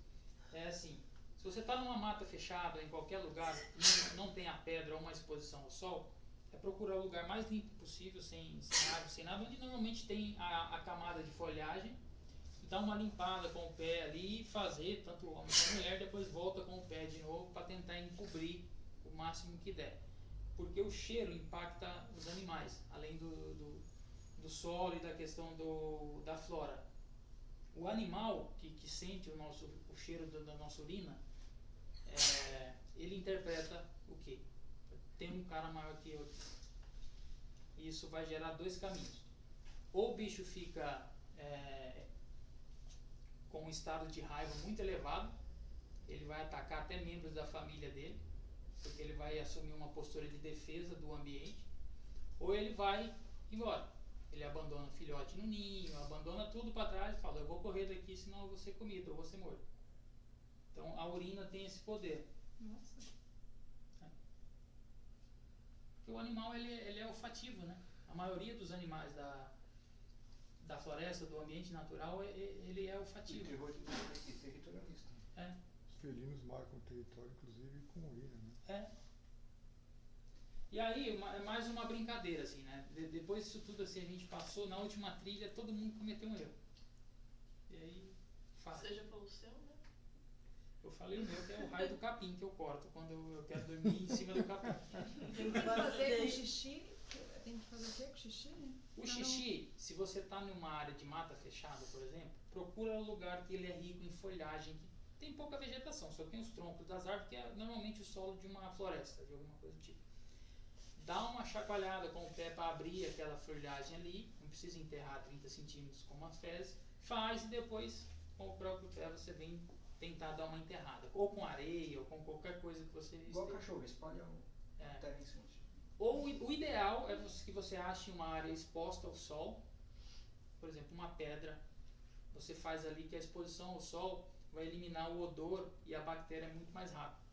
é assim, se você está numa mata fechada, em qualquer lugar, não, não tem a pedra ou uma exposição ao sol, é procurar o lugar mais limpo possível, sem, sem água, sem nada, onde normalmente tem a, a camada de folhagem, dar uma limpada com o pé ali e fazer, tanto o homem quanto a mulher, depois volta com o pé de novo para tentar encobrir o máximo que der. Porque o cheiro impacta os animais, além do, do, do solo e da questão do, da flora. O animal que, que sente o, nosso, o cheiro da, da nossa urina, é, ele interpreta o quê? Tem um cara maior que eu. Isso vai gerar dois caminhos. Ou o bicho fica é, com um estado de raiva muito elevado, ele vai atacar até membros da família dele, porque ele vai assumir uma postura de defesa do ambiente, ou ele vai embora. Ele abandona o filhote no ninho, abandona tudo para trás e fala: Eu vou correr daqui, senão eu vou ser comido, eu vou ser morto. Então a urina tem esse poder. Nossa. Porque o animal ele, ele é olfativo, né? A maioria dos animais da, da floresta, do ambiente natural, é- é- ele é olfativo. e territorialista. É. Os felinos marcam o território, inclusive, com urina, né? É. E aí, uma- é mais uma brincadeira, assim, né? De- depois disso tudo, assim, a gente passou, na última trilha, todo mundo cometeu um erro. E aí, fala. Você já falou o seu, né? Eu falei o meu, que é o raio do capim que eu corto quando eu, eu quero dormir em cima do capim. Tem que fazer com xixi. Tem que fazer o quê com xixi? O xixi, se você está numa área de mata fechada, por exemplo, procura um lugar que ele é rico em folhagem, que tem pouca vegetação, só tem os troncos das árvores, que é normalmente o solo de uma floresta, de alguma coisa do tipo. Dá uma chacoalhada com o pé para abrir aquela folhagem ali, não precisa enterrar 30 centímetros como as fezes, faz e depois com o próprio pé você vem tentar dar uma enterrada. Ou com areia, ou com qualquer coisa que você Igual esteja- cachorro, espalha o É. terra em cima. Ou o ideal é que você ache uma área exposta ao sol, por exemplo, uma pedra. Você faz ali que a exposição ao sol vai eliminar o odor e a bactéria é muito mais rápido.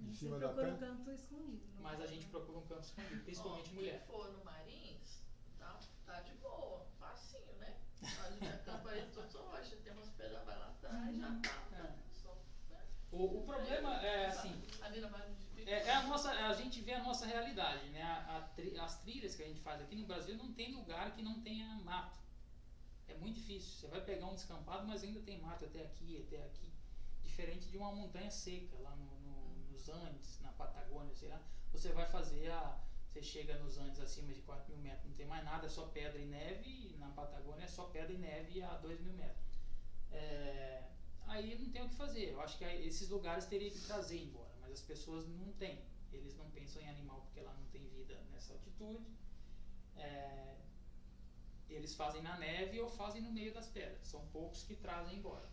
Em Você cima da procura um canto escondido. não Mas a gente né? procura um campo escondido, principalmente Ó, mulher. Quem for no Marins, tá, tá de boa, facinho, né? A gente acampa aí todos rocha, tem umas pedras, vai lá atrás, já tá. É. Só, né? O, o problema é assim, Marins de É, é a nossa, a gente vê a nossa realidade, né? A- a tri- as trilhas que a gente faz aqui no Brasil não tem lugar que não tenha mato. É muito difícil. Você vai pegar um descampado, mas ainda tem mato até aqui, até aqui. Diferente de uma montanha seca lá no, no- nos Andes, na Patagônia, sei lá. Você vai fazer a. Você chega nos Andes acima de 4 mil metros, não tem mais nada, é só pedra e neve. E na Patagônia é só pedra e neve a 2 mil metros. É, aí não tem o que fazer. Eu acho que esses lugares teria que trazer embora, mas as pessoas não têm. Eles não pensam em animal porque lá não tem vida nessa altitude. É, eles fazem na neve ou fazem no meio das pedras. São poucos que trazem embora.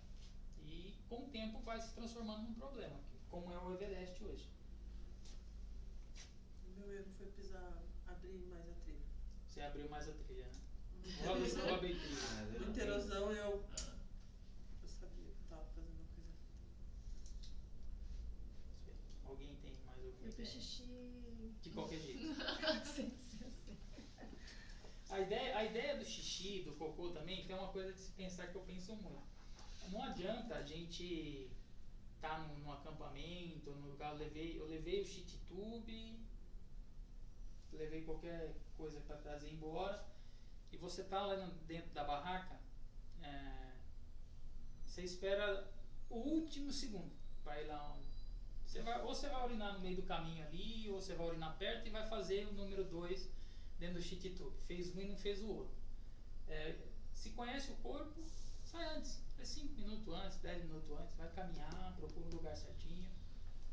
E com o tempo vai se transformando num problema, como é o Everest hoje. O meu erro foi pisar, abrir mais a trilha. Você abriu mais a trilha, né? Vou abrir, trilha. Ah, eu não Muita erosão eu. Ah, Eu sabia que eu tava fazendo uma coisa. Alguém tem mais alguma Eu fiz xixi. De qualquer jeito. A ideia, a ideia do xixi, do cocô também, tem uma coisa de se pensar que eu penso muito. Não adianta a gente estar tá num, num acampamento, no lugar, eu levei, eu levei o shit tube, levei qualquer coisa para trazer embora, e você tá lá dentro da barraca, é, você espera o último segundo para ir lá onde. Você vai, ou você vai urinar no meio do caminho ali, ou você vai urinar perto e vai fazer o número 2 dentro do shit tube. Fez um e não fez o outro. É, se conhece o corpo, sai antes. É 5 minutos antes, 10 minutos antes, vai caminhar, procura um lugar certinho.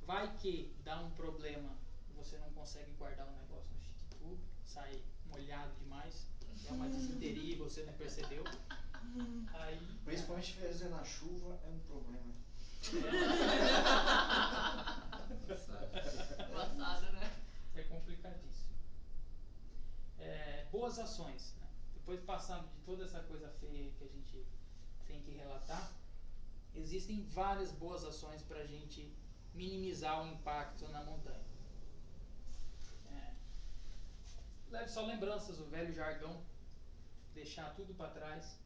Vai que dá um problema, você não consegue guardar o negócio no shit tube, sai molhado demais, é uma desinteria e você não percebeu. Aí, Principalmente se fizer na chuva, é um problema. Embaçado, né? é complicadíssimo. É, boas ações. Né? Depois passando de toda essa coisa feia que a gente tem que relatar, existem várias boas ações para a gente minimizar o impacto na montanha. É, leve só lembranças, o velho jargão, deixar tudo para trás.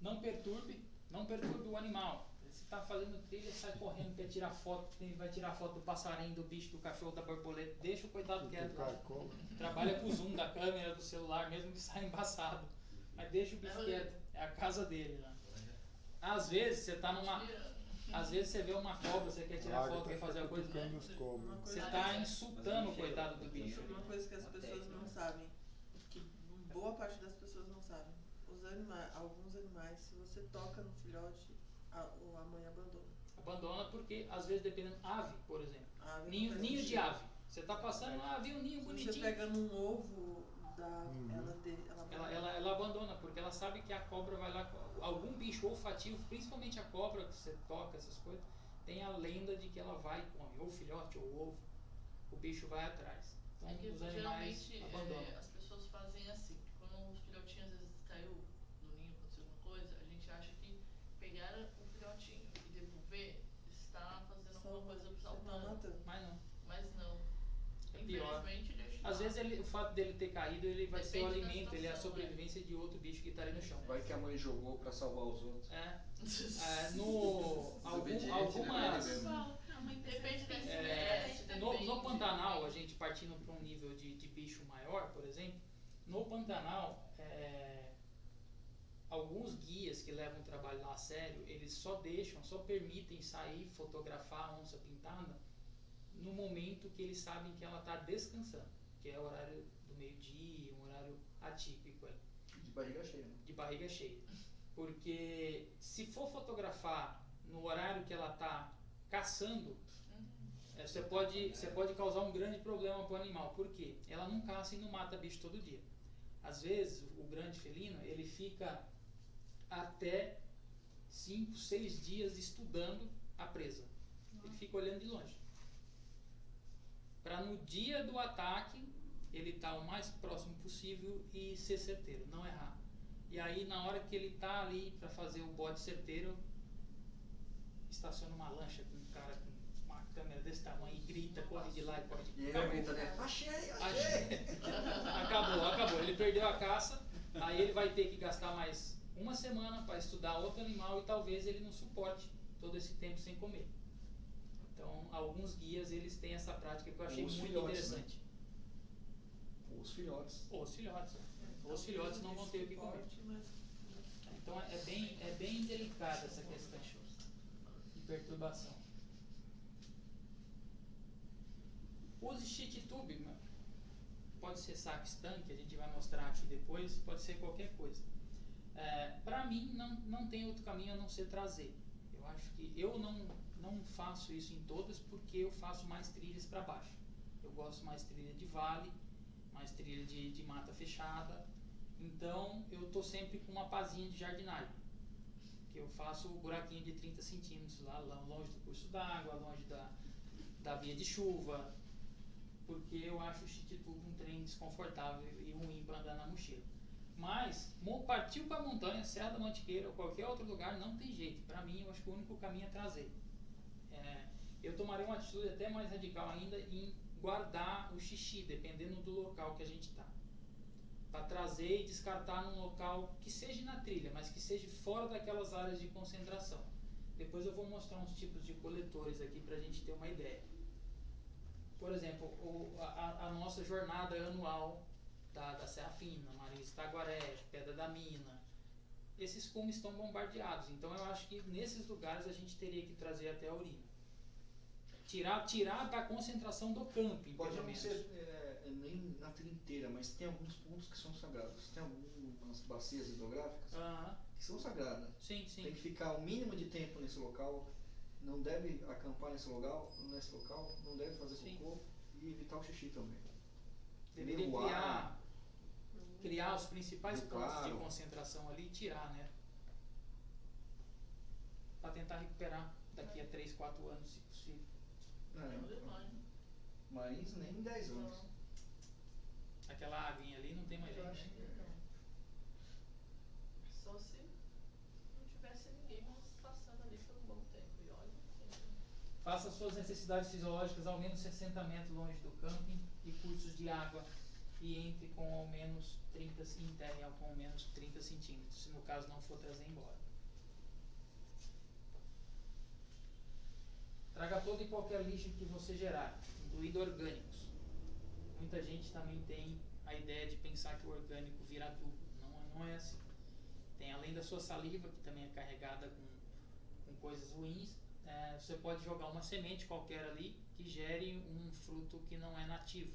Não perturbe, não perturbe o animal. Você está fazendo trilha, sai correndo, quer tirar foto, tem- vai tirar foto do passarinho, do bicho, do cachorro, da borboleta. Deixa o coitado quieto. Trabalha com o zoom da câmera do celular, mesmo que saia embaçado. Mas deixa o bicho quieto. É a casa dele lá. Às vezes você tá numa. Às vezes você vê uma cobra, você quer tirar A foto, águia quer tá fazer a coisa. Você tá insultando o coitado do Mas bicho. uma coisa que as pessoas não sabem, que boa parte das pessoas não sabem. Os animais, alguns animais, se você toca no filhote, a, o- a mãe abandona. Abandona porque, às vezes, dependendo. Ave, por exemplo. Ave Ninho, ninho de ave. Você tá passando lá, viu um ninho Se você bonitinho. pega num ovo da Uhum. ela, de, ela, Ela, ela, ela abandona, porque ela sabe que a cobra vai lá. Algum bicho olfativo, principalmente a cobra que você toca, essas coisas, tem a lenda de que ela vai e come, ou filhote, ou ovo. O bicho vai atrás. Então É que os animais geralmente abandonam. é, as pessoas fazem assim, quando os filhotinhos às vezes caiu no ninho, aconteceu alguma coisa, a gente acha que pegar o filhotinho e devolver está fazendo alguma coisa você tá salvando. matando. Mas não. Mas não. É pior. Infelizmente deixa Às vezes ele, o fato dele ter caído, ele vai ser o Depende alimento, ele é a situação, sobrevivência de outro bicho que está ali no chão. Vai que a mãe jogou pra salvar os outros. É, é, no algum, algumas né? Mãe pensa Depende da que é, espécie, no, depende, no Pantanal, a depende. gente partindo para um nível de, de bicho maior, por exemplo, no Pantanal, é, alguns guias que levam o trabalho lá a sério, eles só deixam, só permitem sair fotografar a onça pintada no momento que eles sabem que ela está descansando, que é o horário do meio-dia, um horário atípico aí De barriga cheia, né? de barriga cheia. Porque se for fotografar no horário que ela está caçando, Uhum. você pode, você pode causar um grande problema para o animal. Por quê? Ela não caça e não mata bicho todo dia. Às vezes, o grande felino, ele fica até 5, 6 dias estudando a presa. Ele fica olhando de longe. Para no dia do ataque ele estar tá o mais próximo possível e ser certeiro, não errar. E aí na hora que ele está ali para fazer o bote certeiro, estaciona uma lancha com um cara com uma câmera desse tamanho e grita, corre de lá e corre de cá. E ele grita, né? Achei, achei! acabou, acabou. Ele perdeu a caça, aí ele vai ter que gastar mais uma semana para estudar outro animal e talvez ele não suporte todo esse tempo sem comer. Então, alguns guias eles têm essa prática que eu achei Os muito filhotes, interessante. Né? Os filhotes. Os filhotes. Os filhotes não vão ter o que comer. Então é bem, é bem delicada essa questão de perturbação. Use cheat tube, pode ser saxtan, que a gente vai mostrar aqui depois, pode ser qualquer coisa. É, Para mim, não, não tem outro caminho a não ser trazer. Eu acho que eu não, não faço isso em todas porque eu faço mais trilhas para baixo. Eu gosto mais trilha de vale, mais trilha de, de mata fechada. Então eu estou sempre com uma pazinha de jardinagem. Que eu faço o buraquinho de 30 centímetros lá, longe do curso d'água, longe da, da via de chuva. Porque eu acho o Chitituba um trem desconfortável e ruim para andar na mochila. Mas, partiu para a montanha, Serra da Mantiqueira ou qualquer outro lugar, não tem jeito. Para mim, eu acho que o único caminho é trazer. É, eu tomaria uma atitude até mais radical ainda em guardar o xixi, dependendo do local que a gente está. Para trazer e descartar num local que seja na trilha, mas que seja fora daquelas áreas de concentração. Depois eu vou mostrar uns tipos de coletores aqui para a gente ter uma ideia. Por exemplo, a, a nossa jornada anual da, da Serra Fina, Marins Itaguaré, Pedra da Mina. Esses cumes estão bombardeados, então eu acho que nesses lugares a gente teria que trazer até a urina. Tirar, tirar da concentração do camping, Pode não ser é, nem na trilha inteira, mas tem alguns pontos que são sagrados. Tem algumas bacias hidrográficas Aham, que são sagradas. Sim, sim. Tem que ficar o mínimo de tempo nesse local, não deve acampar nesse local, nesse local não deve fazer Sim. cocô e evitar o xixi também. Deveria criar, criar os principais pontos de concentração ali e tirar, né? Para tentar recuperar daqui a 3, 4 anos, se possível. Não É, demais. Marins nem em 10 anos. Aquela aguinha ali não tem mais jeito. acho né? Só se não tivesse ninguém passando ali por um bom tempo. E olha, Faça suas necessidades fisiológicas ao menos 60 metros longe do camping e cursos de água e entre com ao menos 30 e enterre com ao menos 30 centímetros, se no caso não for trazer embora. Traga todo e qualquer lixo que você gerar, incluindo orgânicos. Muita gente também tem a ideia de pensar que o orgânico vira adubo. Não, não é assim. Tem além da sua saliva, que também é carregada com, com coisas ruins, é, você pode jogar uma semente qualquer ali que gere um fruto que não é nativo.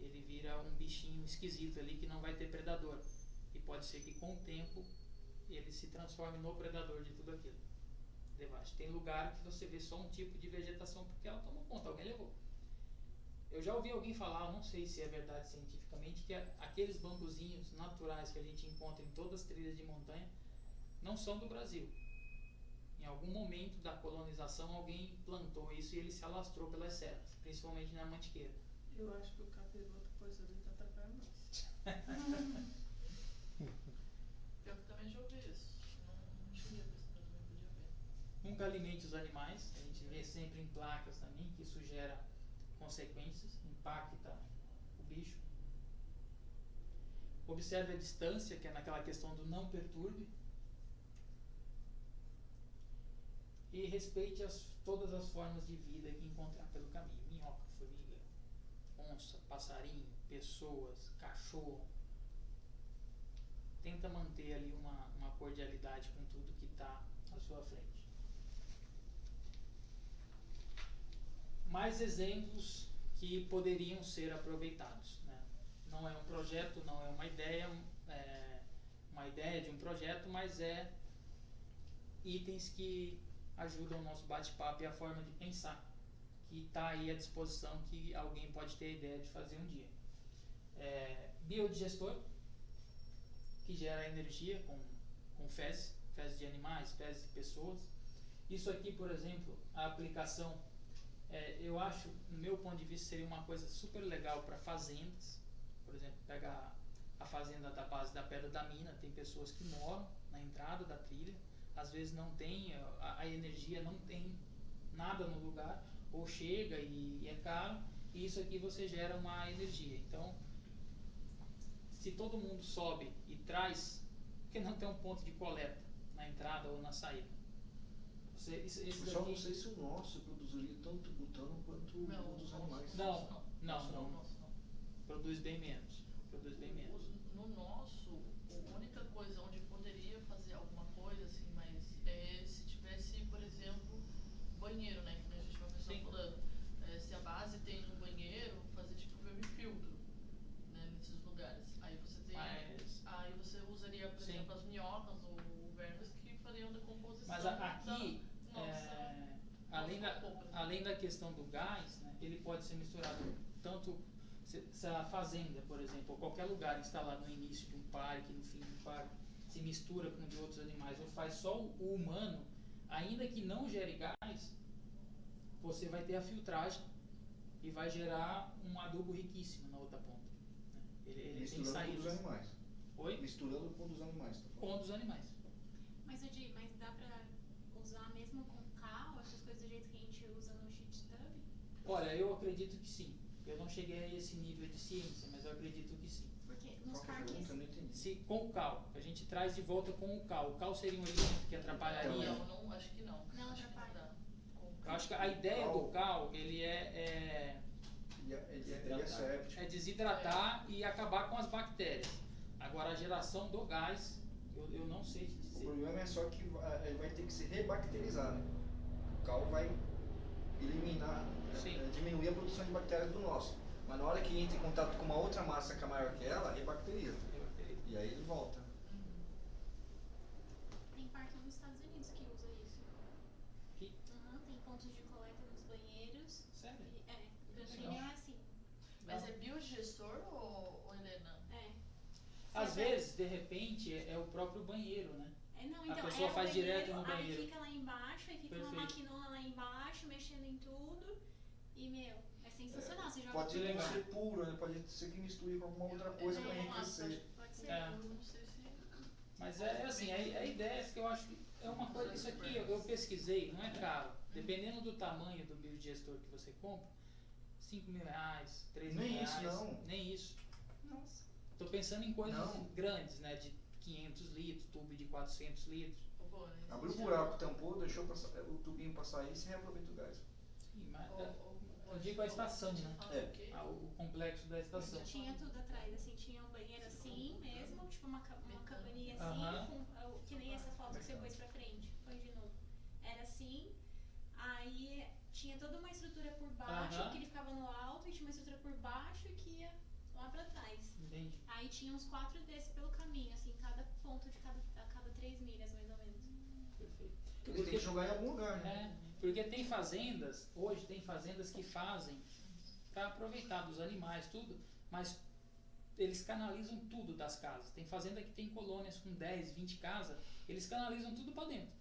Ele vira um bichinho esquisito ali que não vai ter predador. E pode ser que com o tempo ele se transforme no predador de tudo aquilo. Devaste. Tem lugar que você vê só um tipo de vegetação porque ela tomou conta, alguém levou. Eu já ouvi alguém falar, não sei se é verdade cientificamente, que aqueles bambuzinhos naturais que a gente encontra em todas as trilhas de montanha não são do Brasil. Em algum momento da colonização alguém plantou isso e ele se alastrou pelas serras, principalmente na Mantiqueira. Eu acho que o capiroto pôs ali tá atrapalhando nós. Eu também já ouvi isso. Não, não cheguei a ver se também podia ver. Nunca alimente os animais, a gente vê sempre em placas também que isso gera consequências, impacta o bicho. Observe a distância, que é naquela questão do não perturbe. E respeite as, todas as formas de vida que encontrar pelo caminho: onça, passarinho, pessoas, cachorro. Tenta manter ali uma, uma cordialidade com tudo que está à sua frente. mais exemplos que poderiam ser aproveitados. Né? Não é um projeto, não é uma ideia, é uma ideia de um projeto, mas é itens que ajudam o nosso bate-papo e a forma de pensar, que está aí à disposição, que alguém pode ter a ideia de fazer um dia. É, biodigestor, que gera energia com, com fezes, fezes de animais, fezes de pessoas. Isso aqui, por exemplo, a aplicação, é, eu acho, no meu ponto de vista, seria uma coisa super legal para fazendas. Por exemplo, pegar a fazenda da base da Pedra da Mina, tem pessoas que moram na entrada da trilha, às vezes não tem, a, a energia não tem nada no lugar, ou chega e, e é caro, e isso aqui você gera uma energia. Então, se todo mundo sobe e traz, por que não tem um ponto de coleta na entrada ou na saída? Você, esse, esse Eu só daqui- não sei se o nosso produziria tanto butano quanto Não, o dos animais. Não, não, não. não. produz bem menos. Produz bem menos. No nosso, a única coisa onde poderia fazer alguma coisa, assim, mas é se tivesse, por exemplo, banheiro, né? Que nem a gente vai começar Sim. falando. É, se a base tem um banheiro, fazer tipo vermifiltro, né? Nesses lugares. Aí você tem. Mas, Aí você usaria, por Sim. exemplo, as minhocas ou vermes que fariam decomposição. mas a- aqui, da nossa- é, além, da, nossa roupa. além da questão do gás, né, ele pode ser misturado tanto se, se a fazenda, por exemplo, ou qualquer lugar instalado no início de um parque, no fim de um parque, se mistura com de outros animais ou faz só o, humano, ainda que não gere gás, você vai ter a filtragem e vai gerar um adubo riquíssimo na outra ponta. né? Ele, ele tem Misturando com os animais. Oi? Misturando com os animais, tá Com dos animais. Mas, Odi, mas dá pra usar mesmo com cal, essas coisas do jeito que a gente usa no shit tub? Olha, eu acredito que sim. Eu não cheguei a esse nível de ciência, mas eu acredito que sim. Porque nos é parques. Se, com o cal, a gente traz de volta com o cal. O cal seria um elemento que atrapalharia. Não, não, acho que não. Não atrapalha. Eu acho que a ideia do cal, ele é, é, Ele é, ele é, ele é é desidratar e acabar com as bactérias. Agora, a geração do gás, eu, eu não sei te O dizer. problema é só que vai, ele vai ter que se rebacterizar, né? O cal vai eliminar, eh, diminuir a produção de bactérias do nosso. Mas na hora que entra em contato com uma outra massa que é maior que ela, rebacteriza. E aí ele volta. Tem parque nos Estados Unidos que usa isso. Que- Aham, tem pontos de coleta nos banheiros. Sério? E, é. Canyon é assim. Mas é biodigestor ou, ou Helena? É. Às Você vezes, de repente, é, é o próprio banheiro, né? É, não, A então, pessoa é faz banheiro, direto no banheiro. Aí fica lá embaixo, aí fica uma Perfeito. maquinona lá embaixo, mexendo em tudo. E, meu, é sensacional. Você joga Pode ser, puro, né? Pode ser que misture com alguma outra coisa para É, enriquecer. Pode ser. É. Não sei se. Mas é assim, a, a ideia é que eu acho que é uma coisa, isso aqui eu, eu pesquisei, não é caro. Dependendo do tamanho do biodigestor que você compra, 5 mil reais, 3 mil Nem isso, reais. não. Nem isso. Nossa. Tô pensando em coisas Não. grandes, né? De 500 litros, tubo de 400 litros. Né, Abriu o buraco, tampou, deixou passar- o tubinho passar aí e você reaproveita o gás. Sim, mas, é, eu digo a estação, né? É. ah, o complexo da estação. Tinha tudo atrás, assim, tinha um banheiro assim mesmo, tipo uma, uma cabaninha assim, Aham. com, uh, que nem essa foto que você pôs pra frente. Põe de novo. Era assim, aí tinha toda uma estrutura por baixo, Aham. que ele ficava no alto, e tinha uma estrutura por baixo que ia lá pra trás. Entendi. Aí tinha uns quatro desses pelo caminho, assim, cada ponto de cada, a cada três milhas, mais ou menos. Perfeito. Eles têm que jogar em algum lugar, né? É, porque tem fazendas, hoje tem fazendas que fazem para aproveitar dos animais, tudo, mas eles canalizam tudo das casas. Tem fazenda que tem colônias com 10, 20 casas, eles canalizam tudo para dentro.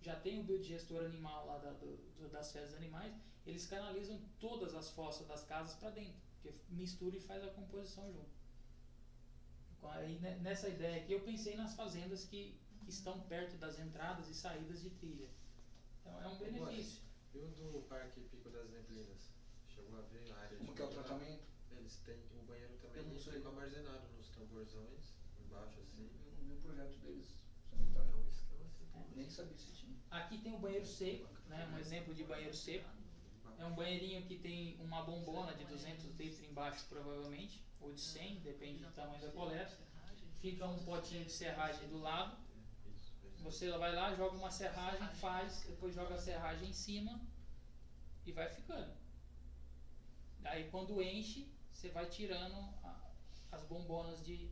Já tem o biodigestor animal lá da- do- das fezes animais, eles canalizam todas as fossas das casas para dentro, porque mistura e faz a composição junto. Aí, né, nessa ideia aqui, eu pensei nas fazendas que, que estão perto das entradas e saídas de trilha. Então é um benefício. E o do Parque Pico das Neblinas? Chegou a ver a área de Como que é o tratamento? Eles têm o banheiro também Eu não sei. fica armazenado nos tamborzões, embaixo assim. Eu não vi o projeto deles É sanitário. um esquema assim. É. Nem sabia se tinha. Aqui tem o banheiro seco, né? um exemplo de banheiro seco. É um banheirinho que tem uma bombona de 200 litros embaixo, provavelmente, ou de 100, depende do tamanho da coleta. Fica um potinho de serragem do lado. Você vai lá, joga uma serragem, faz, depois joga a serragem em cima e vai ficando. Aí quando enche, você vai tirando a- as bombonas de.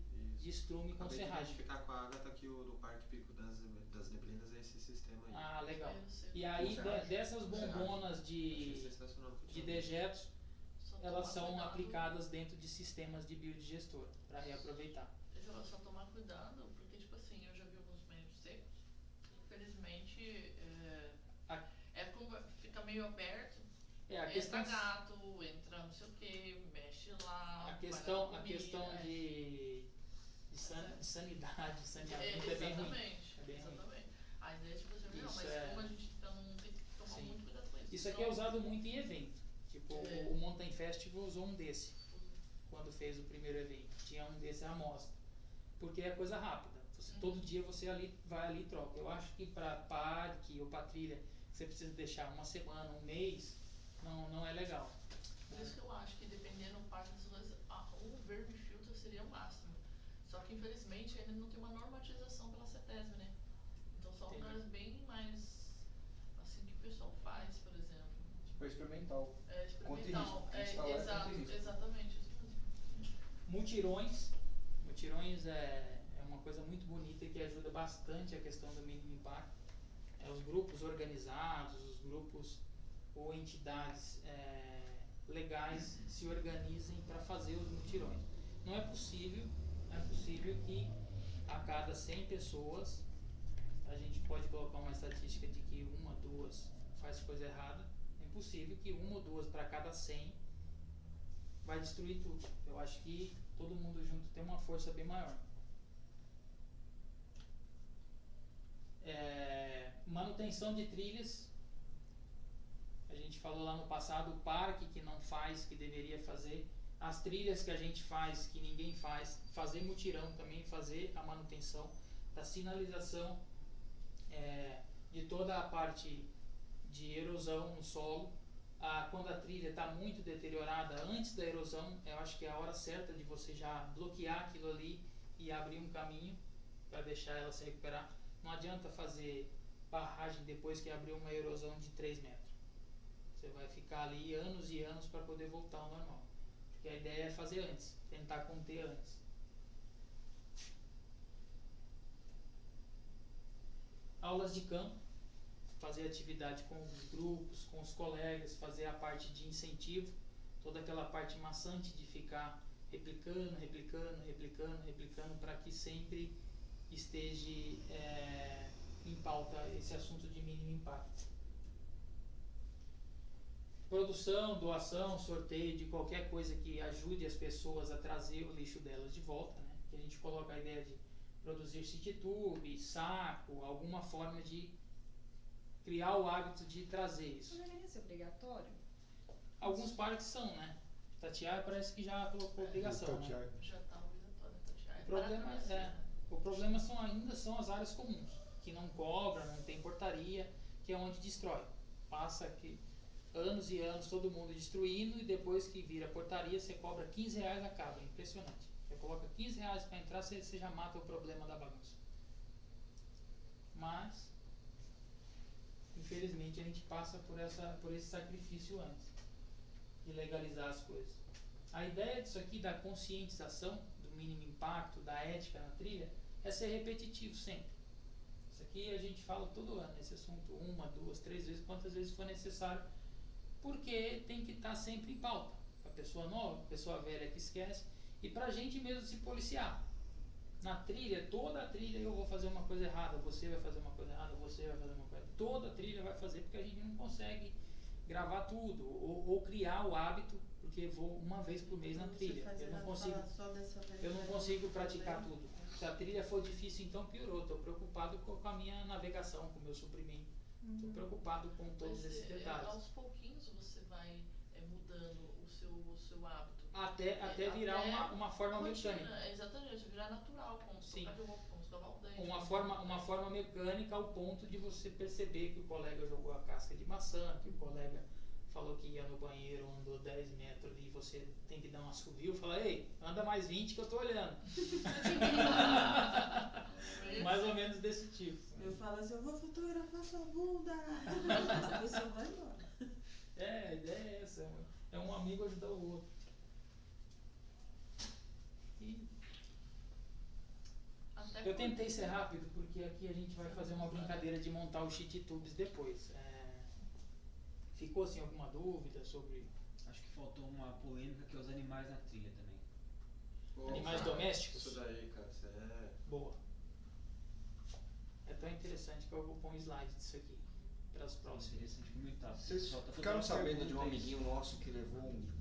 Estrume com Acabei de serragem. identificar com a Agatha que o do Parque Pico das, das Neblinas é esse sistema aí. Ah, legal. E aí de- dessas bombonas de, de dejetos, elas são aplicadas dentro de sistemas de biodigestor para reaproveitar. Deixa eu só tomar cuidado, porque, tipo assim, eu já vi alguns banheiros secos infelizmente, é, A- é como fica meio aberto. É, a entra questão, gato, entra não sei o que, mexe lá. a questão, na a comida, questão é. de, de san- de sanidade, de saneamento é, bem ruim. exatamente, É bem ruim. exatamente. A ideia é tipo assim, não, mas é- como a gente tá num, tem que tomar Sim. muito cuidado com isso. Isso aqui é usado muito em evento. Tipo, É. o Mountain Festival usou um desse quando fez o primeiro evento. Tinha um desse à amostra. Porque é coisa rápida. Você- Uhum. Todo dia você ali vai ali e troca. Eu acho que para parque ou para trilha, você precisa deixar uma semana, um mês, não, não é legal. Por isso que eu acho que dependendo do parque das coisas, o verme filtro seria o máximo. Só que infelizmente ainda não tem uma normatização pela CETESB, né? Então são Entendi. lugares bem mais assim que o pessoal faz, por exemplo. Tipo, experimental. É experimental. É, Instalar é exato, exatamente. Mutirões. Mutirões é, é uma coisa muito bonita que ajuda bastante a questão do mínimo impacto. É, os grupos organizados, os grupos ou entidades é, legais se organizem para fazer os mutirões. Não é possível, é possível que a cada 100 pessoas a gente pode colocar uma estatística de que uma, duas faz coisa errada. É impossível que uma ou duas para cada 100 vai destruir tudo. Eu acho que todo mundo junto tem uma força bem maior. É, manutenção de trilhas. A gente falou lá no passado o parque que não faz, que deveria fazer. As trilhas que a gente faz, que ninguém faz. Fazer mutirão também, fazer a manutenção da sinalização, é, de toda a parte de erosão no solo. Ah, quando a trilha está muito deteriorada antes da erosão, eu acho que é a hora certa de você já bloquear aquilo ali e abrir um caminho para deixar ela se recuperar. Não adianta fazer barragem depois que abriu uma erosão de 3 metros. Você vai ficar ali anos e anos para poder voltar ao normal. Porque a ideia é fazer antes, tentar conter antes. Aulas de campo, fazer atividade com os grupos, com os colegas, fazer a parte de incentivo, toda aquela parte maçante de ficar replicando, replicando, replicando, replicando, para que sempre esteja é, em pauta esse assunto de mínimo impacto. Produção, doação, sorteio de qualquer coisa que ajude as pessoas a trazer o lixo delas de volta, né? Que a gente coloca a ideia de produzir city tube, saco, alguma forma de criar o hábito de trazer isso. Isso deveria ser obrigatório? Alguns parques são, né? Tatiaia parece que já colocou obrigação, né? Já está obrigatório. O problema é, o problema são ainda são as áreas comuns, que não cobra, não tem portaria, que é onde destrói. Passa aqui anos e anos todo mundo destruindo e depois que vira portaria você cobra 15 reais a cada, impressionante. Você coloca 15 reais para entrar, você, você já mata o problema da bagunça. Mas infelizmente a gente passa por essa por esse sacrifício antes de legalizar as coisas. A ideia disso aqui da conscientização do mínimo impacto, da ética na trilha, é ser repetitivo sempre. Isso aqui a gente fala todo ano, esse assunto, uma, duas, três vezes, quantas vezes for necessário, porque tem que estar sempre em pauta. A pessoa nova, a pessoa velha que esquece, e para a gente mesmo se policiar. Na trilha, toda a trilha eu vou fazer uma coisa errada, você vai fazer uma coisa errada, você vai fazer uma coisa. Toda a trilha vai fazer porque a gente não consegue gravar tudo ou, ou criar o hábito, porque vou uma vez por mês na trilha. Eu não consigo, eu não consigo praticar Problema. tudo. Se a trilha for difícil, então piorou. Estou preocupado com com a minha navegação, com o meu suprimento. Estou preocupado com todos Mas, esses é, detalhes. aos pouquinhos você vai é, mudando o seu, o seu hábito. Até, até virar Até uma, uma forma Rotina, mecânica. é, Exatamente, virar natural, como Sim. dente. Uma forma, uma forma mecânica ao ponto de você perceber que o colega jogou a casca de maçã, que o colega falou que ia no banheiro, andou 10 metros e você tem que dar um assovio e falar, ei, anda mais 20 que eu tô olhando. mais ou menos desse tipo. Eu falo assim, eu vou fotografar sua bunda. a pessoa vai embora. É, a ideia é essa, é um- é um amigo ajudar o outro. E eu tentei ser rápido porque aqui a gente vai fazer uma brincadeira de montar os cheat tubes depois. É, ficou assim alguma dúvida sobre Acho que faltou uma polêmica que é os animais na trilha também. Pô, Animais cara, domésticos? Isso daí, cara, isso é. boa? É tão interessante que eu vou pôr um slide disso aqui para as próximas. Interessante comentar. Vocês Só tá ficaram toda uma sabendo de um amiguinho nosso que levou um